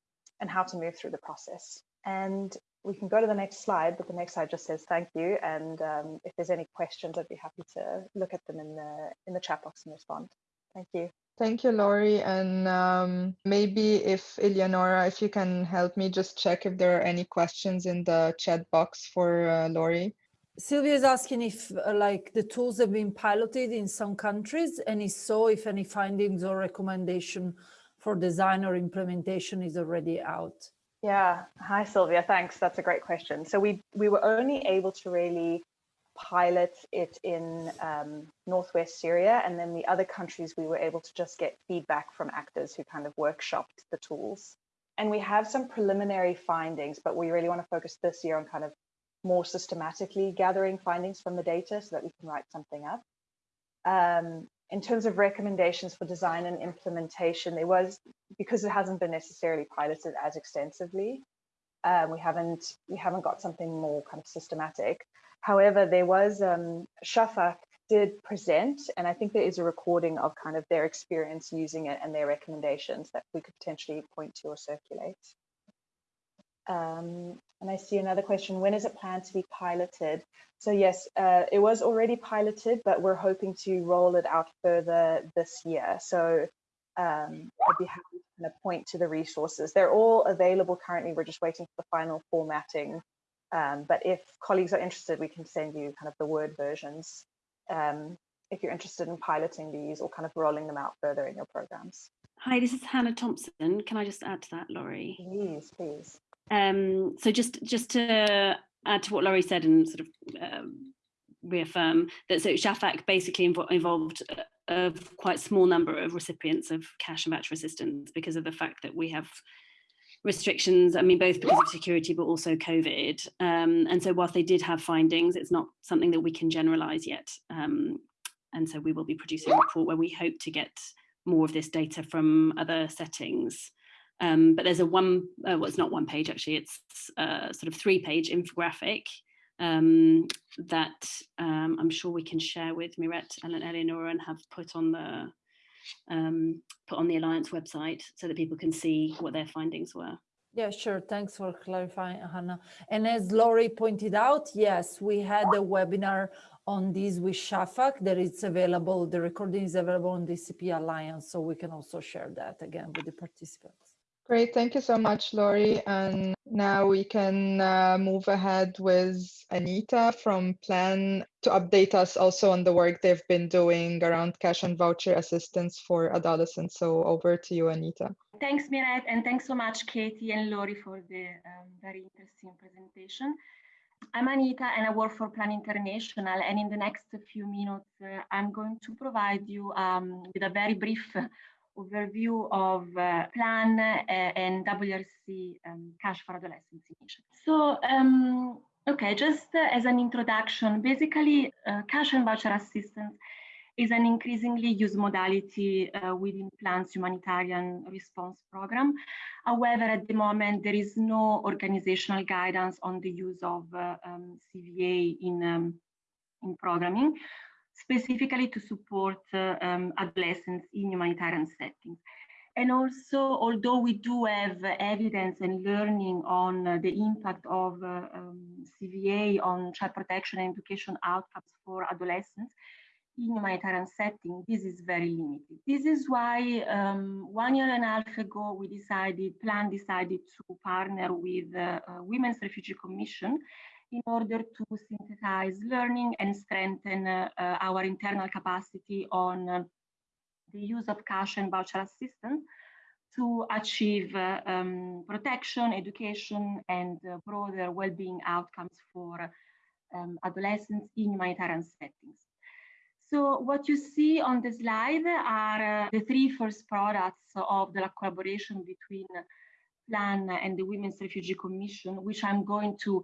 and how to move through the process and we can go to the next slide, but the next slide just says thank you. And um, if there's any questions, I'd be happy to look at them in the in the chat box and respond. Thank you. Thank you, Laurie. And um, maybe if Eleonora, if you can help me just check if there are any questions in the chat box for uh, Laurie. Sylvia is asking if uh, like the tools have been piloted in some countries and if so, if any findings or recommendation for design or implementation is already out. Yeah. Hi, Sylvia. Thanks. That's a great question. So we we were only able to really pilot it in um, northwest Syria, and then the other countries we were able to just get feedback from actors who kind of workshopped the tools. And we have some preliminary findings, but we really want to focus this year on kind of more systematically gathering findings from the data so that we can write something up. Um, in terms of recommendations for design and implementation, there was because it hasn't been necessarily piloted as extensively. Um, we haven't we haven't got something more kind of systematic. However, there was um, did present, and I think there is a recording of kind of their experience using it and their recommendations that we could potentially point to or circulate. Um, and I see another question, when is it planned to be piloted? So yes, uh, it was already piloted, but we're hoping to roll it out further this year. So um, I'd be happy to kind of point to the resources. They're all available currently. We're just waiting for the final formatting. Um, but if colleagues are interested, we can send you kind of the Word versions um, if you're interested in piloting these or kind of rolling them out further in your programs. Hi, this is Hannah Thompson. Can I just add to that, Laurie? Please, please. Um, so just just to add to what Laurie said and sort of um, reaffirm that so Shafak basically invo involved a, a, quite small number of recipients of cash and voucher assistance because of the fact that we have restrictions, I mean, both because of security, but also COVID. Um, and so whilst they did have findings, it's not something that we can generalize yet. Um, and so we will be producing a report where we hope to get more of this data from other settings. Um, but there's a one, uh, well, it's not one page actually, it's a sort of three page infographic um, that um, I'm sure we can share with Miret and Eleonora and have put on the um, put on the Alliance website so that people can see what their findings were. Yeah, sure. Thanks for clarifying, Hannah. And as Laurie pointed out, yes, we had a webinar on this with Shafak that it's available, the recording is available on the CP Alliance, so we can also share that again with the participants. Great, thank you so much, Laurie. And now we can uh, move ahead with Anita from Plan to update us also on the work they've been doing around cash and voucher assistance for adolescents. So over to you, Anita. Thanks, Miret, and thanks so much, Katie and Laurie, for the um, very interesting presentation. I'm Anita and I work for Plan International. And in the next few minutes, uh, I'm going to provide you um, with a very brief overview of uh, PLAN uh, and WRC um, Cash for Adolescents initiative. So um, Okay, just as an introduction, basically uh, cash and voucher assistance is an increasingly used modality uh, within PLAN's humanitarian response program. However, at the moment, there is no organizational guidance on the use of uh, um, CVA in, um, in programming, specifically to support um, adolescents in humanitarian settings. And also, although we do have evidence and learning on the impact of uh, um, CVA on child protection and education outcomes for adolescents in humanitarian setting, this is very limited. This is why um, one year and a half ago, we decided, PLAN decided to partner with uh, uh, Women's Refugee Commission in order to synthesize learning and strengthen uh, uh, our internal capacity on the use of cash and voucher assistance to achieve uh, um, protection, education, and uh, broader well-being outcomes for um, adolescents in humanitarian settings. So what you see on the slide are uh, the three first products of the collaboration between PLAN and the Women's Refugee Commission, which I'm going to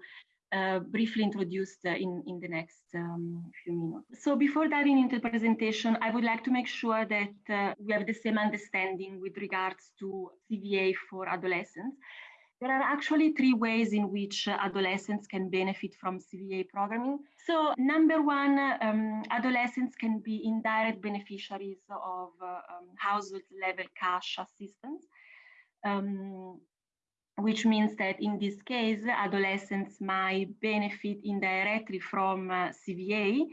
uh, briefly introduced uh, in, in the next um, few minutes. So before diving into the presentation, I would like to make sure that uh, we have the same understanding with regards to CVA for adolescents. There are actually three ways in which adolescents can benefit from CVA programming. So number one, um, adolescents can be indirect beneficiaries of uh, um, household level cash assistance. Um, which means that in this case, adolescents might benefit indirectly from uh, CVA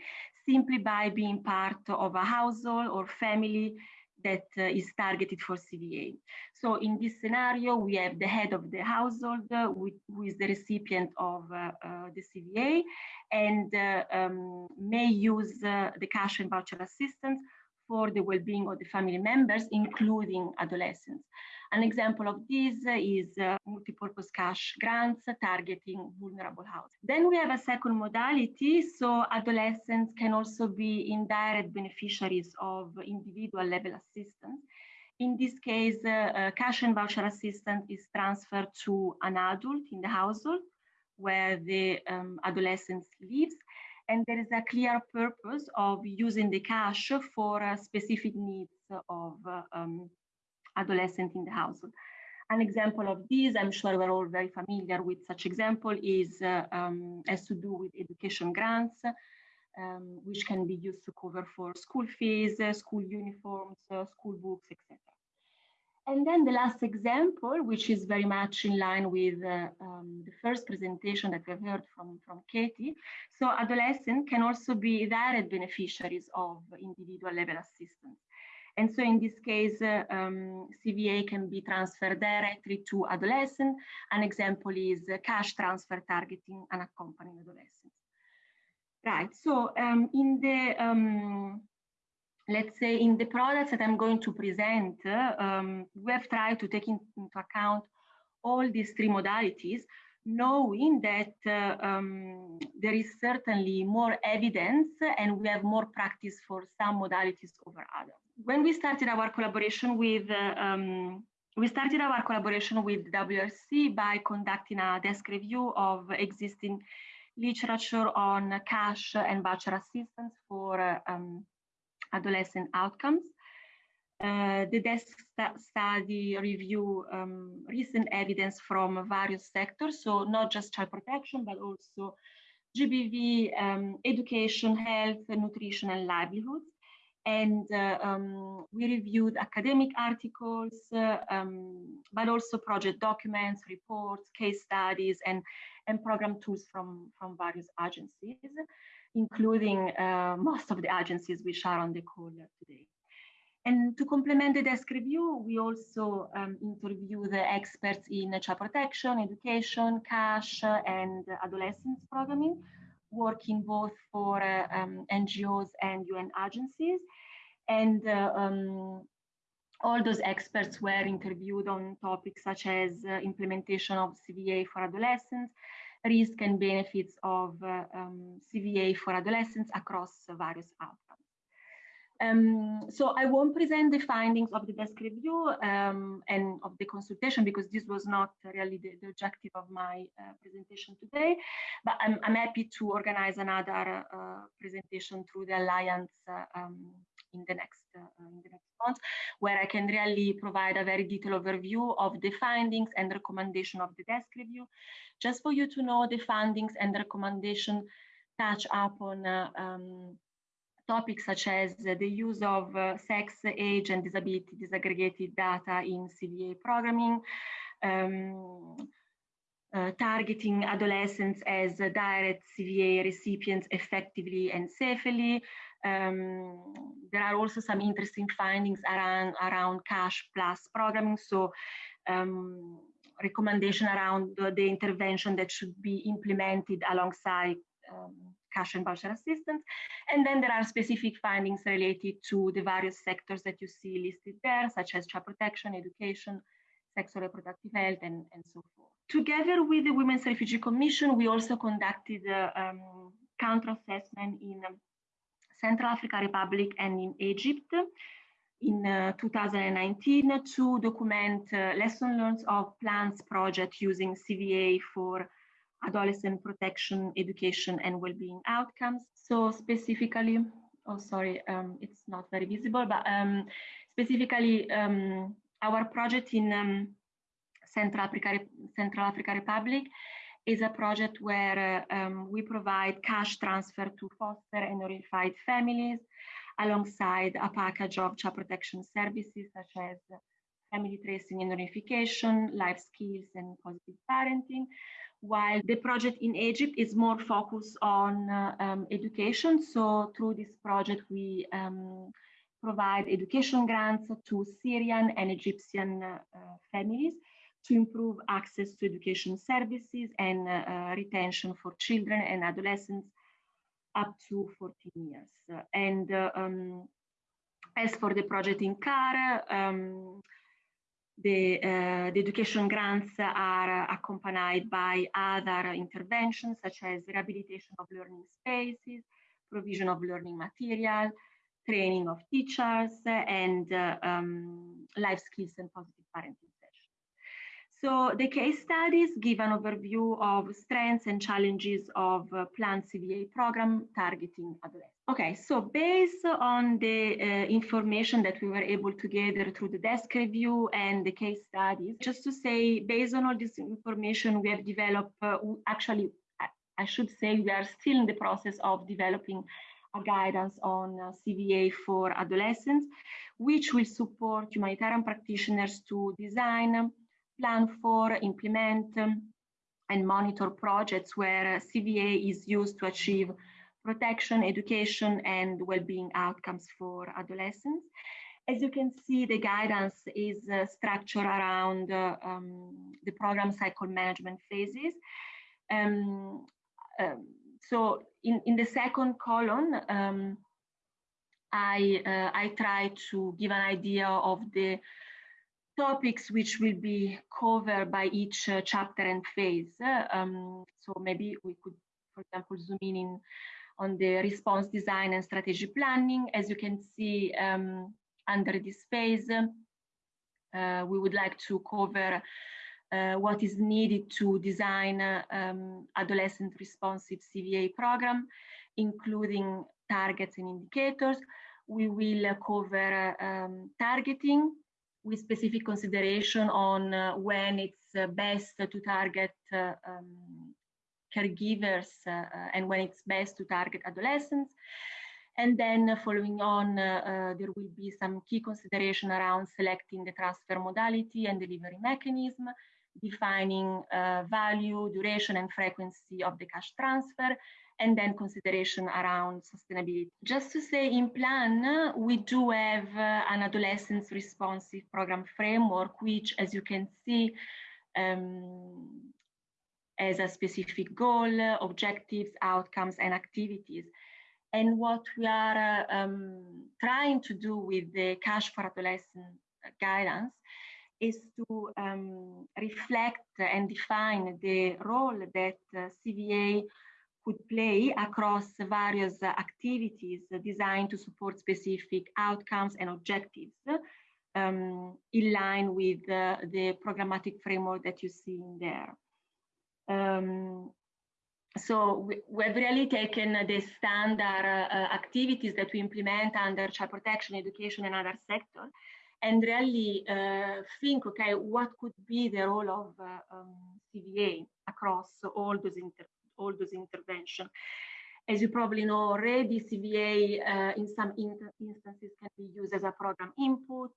simply by being part of a household or family that uh, is targeted for CVA. So in this scenario, we have the head of the household uh, with, who is the recipient of uh, uh, the CVA and uh, um, may use the cash and voucher assistance for the well-being of the family members, including adolescents. An example of this is uh, multi-purpose cash grants targeting vulnerable houses. Then we have a second modality. So adolescents can also be indirect beneficiaries of individual level assistance. In this case, uh, uh, cash and voucher assistance is transferred to an adult in the household where the um, adolescent lives and there is a clear purpose of using the cash for uh, specific needs of uh, um, adolescent in the household. An example of this, I'm sure we're all very familiar with such example, is uh, um, has to do with education grants, um, which can be used to cover for school fees, uh, school uniforms, uh, school books, etc. And then the last example, which is very much in line with uh, um, the first presentation that we've heard from, from Katie. So adolescents can also be direct beneficiaries of individual level assistance. And so in this case, uh, um, CVA can be transferred directly to adolescent. An example is cash transfer targeting unaccompanied adolescents. Right, so um, in the um, let's say in the products that I'm going to present, um, we have tried to take in, into account all these three modalities, knowing that uh, um, there is certainly more evidence and we have more practice for some modalities over others. When we started our collaboration with um, we started our collaboration with WRC by conducting a desk review of existing literature on cash and voucher assistance for uh, um, adolescent outcomes. Uh, the desk st study review um, recent evidence from various sectors, so not just child protection, but also GBV, um, education, health, nutrition, and livelihoods. And uh, um, we reviewed academic articles, uh, um, but also project documents, reports, case studies, and, and program tools from, from various agencies including uh, most of the agencies which are on the call today. And to complement the desk review, we also um, interview the experts in child protection, education, cash, and adolescence programming, working both for uh, um, NGOs and UN agencies. And uh, um, all those experts were interviewed on topics such as uh, implementation of CVA for adolescents, risk and benefits of um, CVA for adolescents across various outcomes. Um, so I won't present the findings of the desk review um, and of the consultation because this was not really the, the objective of my uh, presentation today, but I'm, I'm, happy to organize another uh, presentation through the Alliance uh, um, in the next uh, in the next month, where I can really provide a very detailed overview of the findings and recommendation of the desk review, just for you to know the findings and recommendation touch upon uh, um, topics such as the use of uh, sex, age, and disability disaggregated data in CVA programming, um, uh, targeting adolescents as direct CVA recipients effectively and safely. Um, there are also some interesting findings around, around cash plus programming. So um, recommendation around the, the, intervention that should be implemented alongside um, cash and voucher assistance. And then there are specific findings related to the various sectors that you see listed there, such as child protection, education, sexual reproductive health, and, and so forth. Together with the Women's Refugee Commission, we also conducted uh, um, counter assessment in um, Central African Republic and in Egypt in uh, 2019 to document uh, lessons learned of plans project using CVA for adolescent protection, education, and well-being outcomes. So specifically, oh, sorry, um, it's not very visible, but um, specifically um, our project in um, Central, Africa, Central Africa Republic is a project where uh, we provide cash transfer to foster and notified families alongside a package of child protection services such as family tracing and reunification, life skills, and positive parenting, while the project in Egypt is more focused on uh, um, education. So through this project, we um, provide education grants to Syrian and Egyptian uh, families to improve access to education services and uh, retention for children and adolescents up to 14 years. And uh, um, as for the project in CAR, the, uh, the, education grants are accompanied by other interventions such as rehabilitation of learning spaces, provision of learning material, training of teachers, and uh, um, life skills and positive parenting. So the case studies give an overview of strengths and challenges of uh, planned CVA program targeting adolescents. Okay, so based on the uh, information that we were able to gather through the desk review and the case studies, just to say, based on all this information, we have developed, uh, actually, I should say we are still in the process of developing a guidance on uh, CVA for adolescents, which will support humanitarian practitioners to design plan for, implement, um, and monitor projects where CVA is used to achieve protection, education, and well-being outcomes for adolescents. As you can see, the guidance is uh, structured around uh, um, the program cycle management phases. Um, um, so in, in the second column, um, I, uh, I try to give an idea of the topics which will be covered by each uh, chapter and phase. Um, so maybe we could, for example, zoom in, in on the response design and strategy planning. As you can see um, under this phase, uh, we would like to cover uh, what is needed to design um, adolescent responsive CVA program, including targets and indicators. We will cover um, targeting, with specific consideration on uh, when it's uh, best to target uh, um, caregivers and when it's best to target adolescents. And then following on, there will be some key consideration around selecting the transfer modality and delivery mechanism, defining uh, value, duration, and frequency of the cash transfer, and then consideration around sustainability. Just to say in plan, we do have uh, an adolescence responsive program framework, which as you can see, um, has a specific goal, objectives, outcomes, and activities. And what we are uh, um, trying to do with the Cash for Adolescent guidance is to um, reflect and define the role that uh, CVA could play across various activities designed to support specific outcomes and objectives um, in line with uh, the programmatic framework that you see in there. Um, so we, we've really taken the standard uh, activities that we implement under child protection, education, and other sectors, and really uh, think, okay, what could be the role of uh, um, CVA across all those all those interventions. As you probably know already, CVA uh, in some in instances can be used as a program input,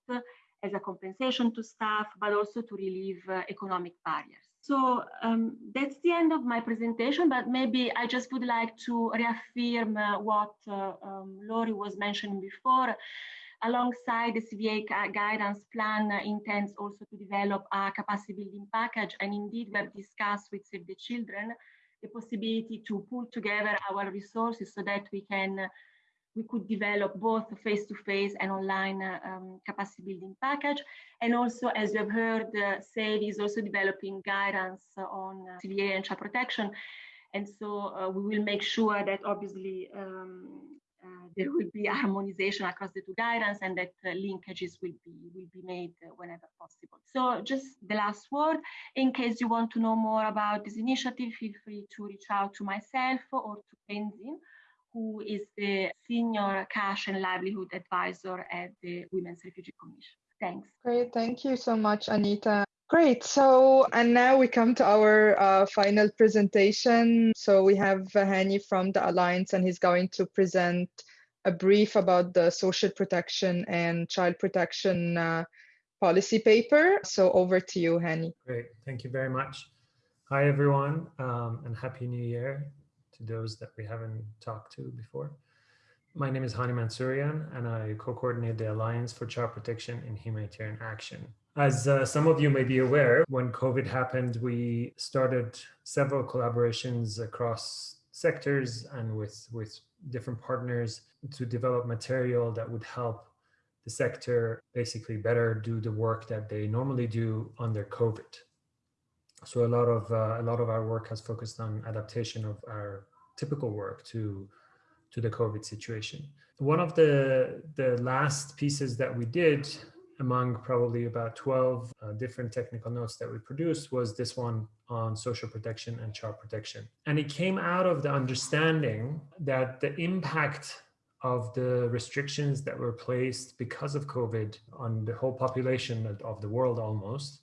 as a compensation to staff, but also to relieve uh, economic barriers. So um, that's the end of my presentation, but maybe I just would like to reaffirm uh, what uh, um, Lori was mentioning before. Alongside the CVA guidance plan uh, intends also to develop a capacity building package. And indeed, we have discussed with Save the Children the possibility to pull together our resources so that we can we could develop both face-to-face -face and online um, capacity building package. And also, as you have heard, uh, SAVE is also developing guidance on uh, CVA and child protection. And so uh, we will make sure that obviously um, uh, there will be [LAUGHS] harmonization across the two guidance and that uh, linkages will be will be made uh, whenever possible. So just the last word, in case you want to know more about this initiative, feel free to reach out to myself or to Tenzin who is the Senior Cash and Livelihood Advisor at the Women's Refugee Commission. Thanks. Great, thank you so much, Anita. Great, so, and now we come to our uh, final presentation. So we have Hani from the Alliance and he's going to present a brief about the social protection and child protection uh, policy paper. So over to you, Hani. Great, thank you very much. Hi, everyone, um, and Happy New Year to those that we haven't talked to before. My name is Hani Mansourian, and I co-coordinate the Alliance for Child Protection in Humanitarian Action. As uh, some of you may be aware, when COVID happened, we started several collaborations across sectors and with, with different partners to develop material that would help the sector basically better do the work that they normally do under COVID. So a lot of uh, a lot of our work has focused on adaptation of our typical work to to the COVID situation. One of the the last pieces that we did among probably about 12 uh, different technical notes that we produced was this one on social protection and child protection. And it came out of the understanding that the impact of the restrictions that were placed because of COVID on the whole population of the world almost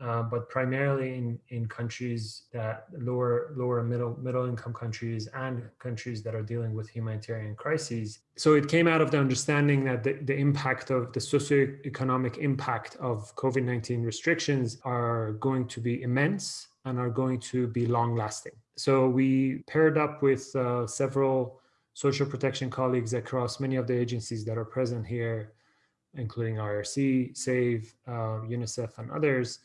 uh, but primarily in, in countries that lower lower middle middle income countries and countries that are dealing with humanitarian crises. So it came out of the understanding that the, the impact of the socioeconomic impact of COVID-19 restrictions are going to be immense and are going to be long lasting. So we paired up with uh, several social protection colleagues across many of the agencies that are present here, including IRC, SAVE, uh, UNICEF, and others,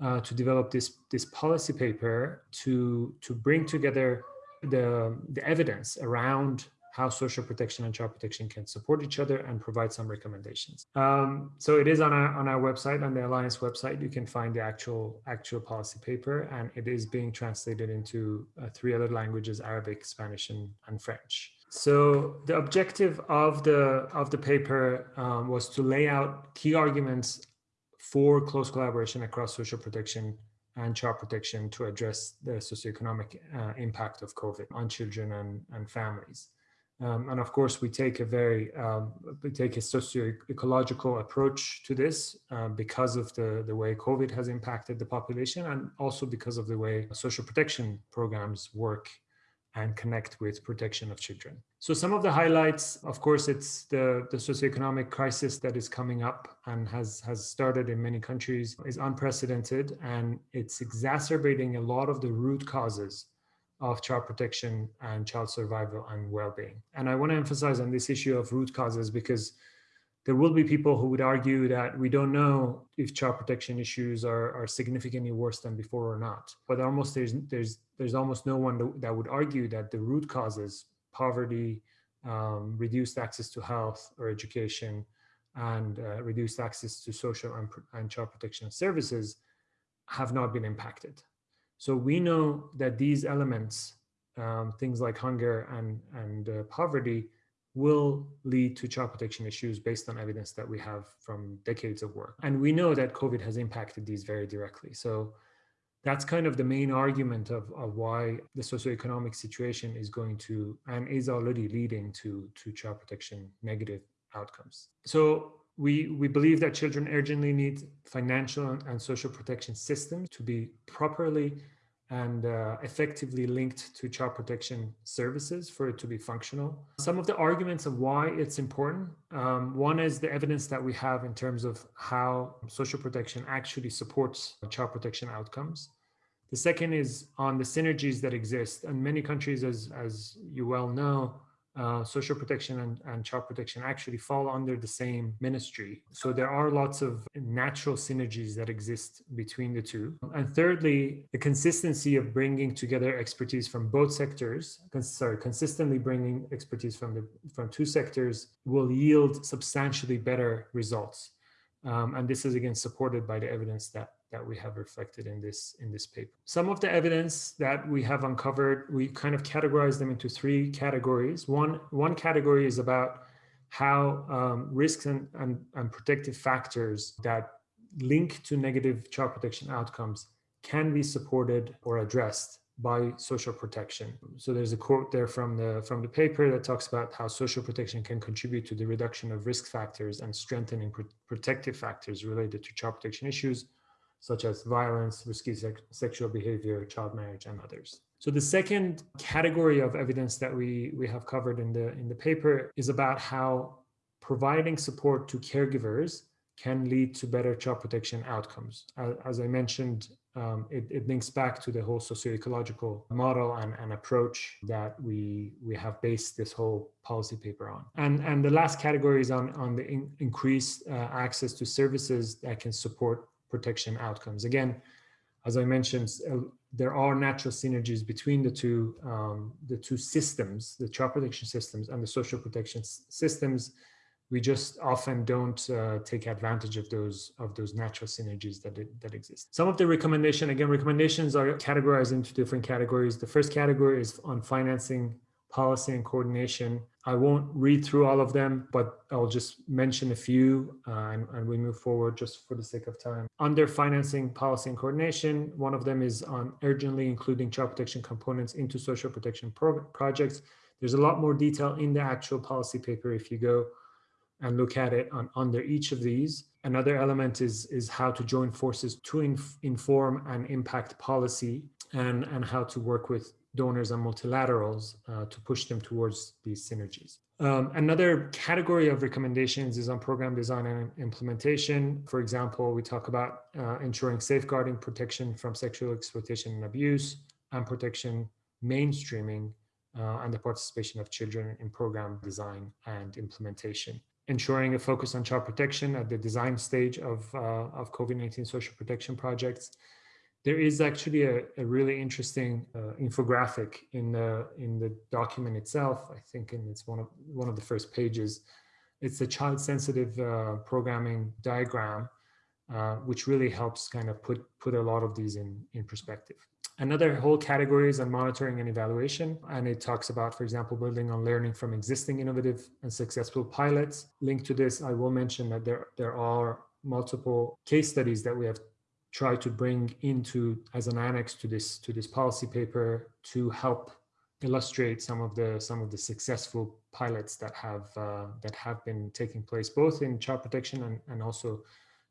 uh, to develop this this policy paper to to bring together the the evidence around how social protection and child protection can support each other and provide some recommendations. Um, so it is on our on our website, on the Alliance website, you can find the actual actual policy paper, and it is being translated into uh, three other languages: Arabic, Spanish, and, and French. So the objective of the of the paper um, was to lay out key arguments for close collaboration across social protection and child protection to address the socioeconomic uh, impact of COVID on children and, and families. Um, and of course, we take a very, um, we take a socio-ecological approach to this uh, because of the, the way COVID has impacted the population and also because of the way social protection programs work and connect with protection of children. So some of the highlights, of course, it's the, the socioeconomic crisis that is coming up and has, has started in many countries is unprecedented and it's exacerbating a lot of the root causes of child protection and child survival and well-being. And I want to emphasize on this issue of root causes because there will be people who would argue that we don't know if child protection issues are, are significantly worse than before or not. But almost there's there's there's almost no one that would argue that the root causes, poverty, um, reduced access to health or education, and uh, reduced access to social and, and child protection services have not been impacted. So we know that these elements um, things like hunger and, and uh, poverty will lead to child protection issues based on evidence that we have from decades of work. And we know that COVID has impacted these very directly. So that's kind of the main argument of, of why the socioeconomic situation is going to and is already leading to, to child protection negative outcomes. So we, we believe that children urgently need financial and social protection systems to be properly and uh, effectively linked to child protection services for it to be functional. Some of the arguments of why it's important. Um, one is the evidence that we have in terms of how social protection actually supports child protection outcomes. The second is on the synergies that exist. And many countries, as, as you well know, uh, social protection and, and child protection actually fall under the same ministry. So there are lots of natural synergies that exist between the two. And thirdly, the consistency of bringing together expertise from both sectors, sorry, consistently bringing expertise from the from two sectors will yield substantially better results. Um, and this is again supported by the evidence that that we have reflected in this in this paper. Some of the evidence that we have uncovered, we kind of categorize them into three categories. One one category is about how um, risks and, and, and protective factors that link to negative child protection outcomes can be supported or addressed by social protection. So there's a quote there from the from the paper that talks about how social protection can contribute to the reduction of risk factors and strengthening pr protective factors related to child protection issues such as violence, risky sexual behavior, child marriage, and others. So the second category of evidence that we, we have covered in the, in the paper is about how providing support to caregivers can lead to better child protection outcomes. As, as I mentioned, um, it, it, links back to the whole socio-ecological model and, and, approach that we we have based this whole policy paper on. And, and the last category is on, on the in, increased uh, access to services that can support protection outcomes. Again, as I mentioned, uh, there are natural synergies between the two, um, the two systems, the child protection systems and the social protection systems. We just often don't uh, take advantage of those of those natural synergies that that exist. Some of the recommendation, again, recommendations are categorized into different categories. The first category is on financing policy and coordination. I won't read through all of them, but I'll just mention a few uh, and, and, we move forward just for the sake of time. Under financing policy and coordination, one of them is on urgently including child protection components into social protection pro projects. There's a lot more detail in the actual policy paper if you go and look at it on under each of these. Another element is, is how to join forces to inf inform and impact policy and, and how to work with donors and multilaterals uh, to push them towards these synergies. Um, another category of recommendations is on program design and implementation. For example, we talk about uh, ensuring safeguarding protection from sexual exploitation and abuse and protection mainstreaming uh, and the participation of children in program design and implementation. Ensuring a focus on child protection at the design stage of, uh, of COVID-19 social protection projects there is actually a, a really interesting uh, infographic in the in the document itself. I think, and it's one of one of the first pages. It's a child-sensitive uh, programming diagram, uh, which really helps kind of put put a lot of these in in perspective. Another whole category is on monitoring and evaluation, and it talks about, for example, building on learning from existing innovative and successful pilots. Linked to this, I will mention that there there are multiple case studies that we have try to bring into as an annex to this to this policy paper to help illustrate some of the some of the successful pilots that have uh, that have been taking place both in child protection and, and also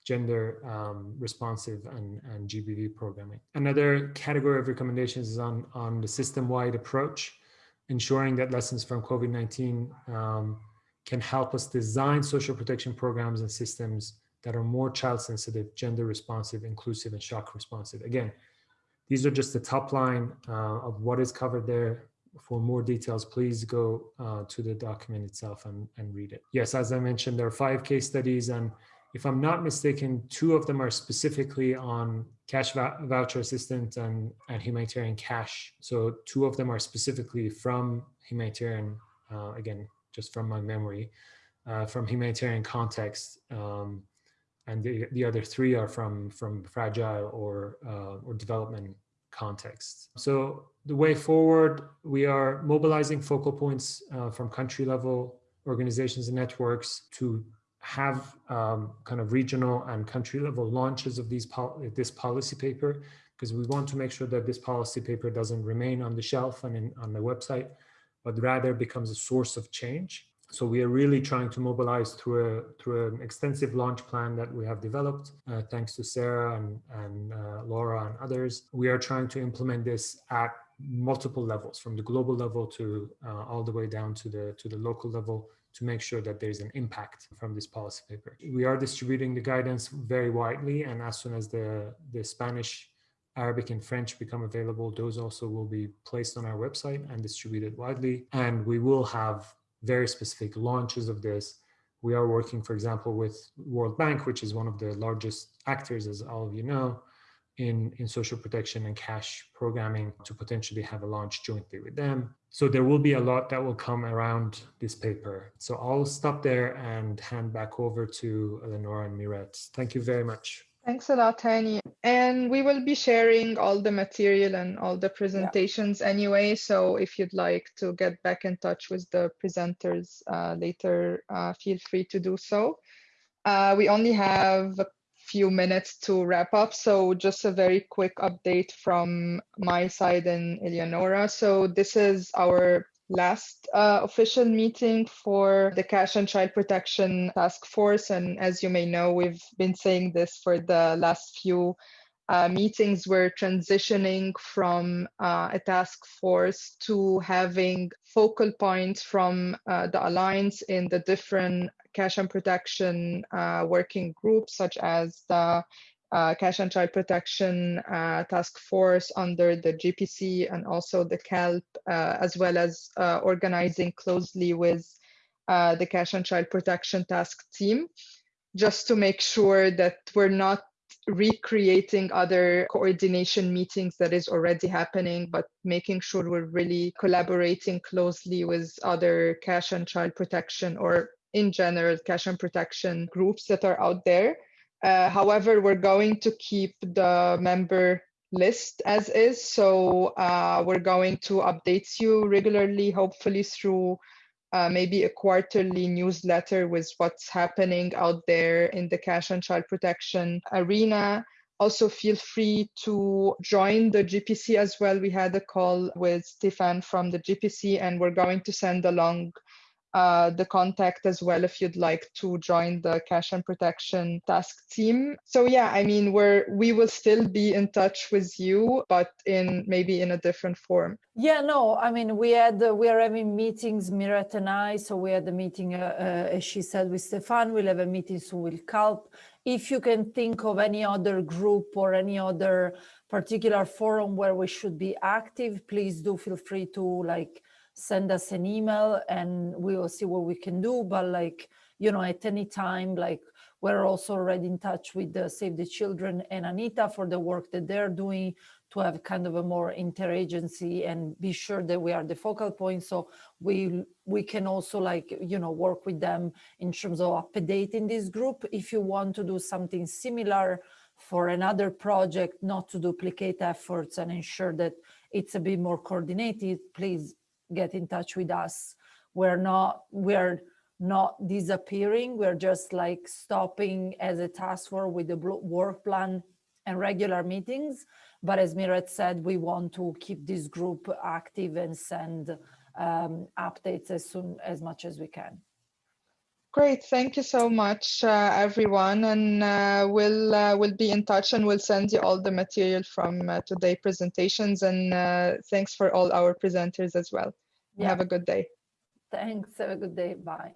gender um, responsive and, and GBV programming. Another category of recommendations is on, on the system-wide approach, ensuring that lessons from COVID-19 um, can help us design social protection programs and systems that are more child sensitive, gender responsive, inclusive, and shock responsive. Again, these are just the top line uh, of what is covered there. For more details, please go uh, to the document itself and, and read it. Yes, as I mentioned, there are five case studies and if I'm not mistaken, two of them are specifically on cash voucher assistance and, and humanitarian cash. So two of them are specifically from humanitarian, uh, again, just from my memory, uh, from humanitarian context. Um, and the, the other three are from from fragile or uh, or development context. So the way forward, we are mobilizing focal points uh, from country level organizations and networks to have um, kind of regional and country level launches of these pol this policy paper because we want to make sure that this policy paper doesn't remain on the shelf and in, on the website, but rather becomes a source of change. So we are really trying to mobilize through a through an extensive launch plan that we have developed, uh, thanks to Sarah and, and uh, Laura and others. We are trying to implement this at multiple levels, from the global level to uh, all the way down to the to the local level, to make sure that there's an impact from this policy paper. We are distributing the guidance very widely, and as soon as the the Spanish Arabic and French become available, those also will be placed on our website and distributed widely. And we will have very specific launches of this. We are working, for example, with World Bank, which is one of the largest actors, as all of you know, in, in social protection and cash programming to potentially have a launch jointly with them. So there will be a lot that will come around this paper. So I'll stop there and hand back over to Eleonora and Miret. Thank you very much. Thanks a lot, Hani. And we will be sharing all the material and all the presentations yeah. anyway. So if you'd like to get back in touch with the presenters uh, later, uh, feel free to do so. Uh, we only have a few minutes to wrap up. So just a very quick update from my side and Eleonora. So this is our last uh, official meeting for the Cash and Child Protection Task Force. And as you may know, we've been saying this for the last few uh, meetings. We're transitioning from uh, a task force to having focal points from uh, the Alliance in the different cash and protection uh, working groups, such as the uh, Cash and Child Protection uh, Task Force under the GPC and also the CALP, uh, as well as uh, organizing closely with uh, the Cash and Child Protection Task Team, just to make sure that we're not recreating other coordination meetings that is already happening, but making sure we're really collaborating closely with other cash and child protection or in general cash and protection groups that are out there uh, however, we're going to keep the member list as is. So uh, we're going to update you regularly, hopefully through uh, maybe a quarterly newsletter with what's happening out there in the cash and child protection arena. Also, feel free to join the GPC as well. We had a call with Stefan from the GPC, and we're going to send along uh, the contact as well if you'd like to join the cash and protection task team. So yeah, I mean, we're we will still be in touch with you, but in maybe in a different form. Yeah, no, I mean, we had uh, we are having meetings, Miret and I. So we had a meeting, uh, uh, as she said, with Stefan. We'll have a meeting soon with CALP. If you can think of any other group or any other particular forum where we should be active, please do feel free to like send us an email and we will see what we can do. But like, you know, at any time, like we're also already in touch with the Save the Children and Anita for the work that they're doing to have kind of a more interagency and be sure that we are the focal point. So we we can also like, you know, work with them in terms of updating this group. If you want to do something similar for another project, not to duplicate efforts and ensure that it's a bit more coordinated, please get in touch with us. We're not, we're not disappearing. We're just like stopping as a task force with the work plan and regular meetings. But as Miret said, we want to keep this group active and send um, updates as soon as much as we can. Great, thank you so much, uh, everyone, and uh, we'll uh, we'll be in touch and we'll send you all the material from uh, today presentations. And uh, thanks for all our presenters as well. Yeah. Have a good day. Thanks. Have a good day. Bye.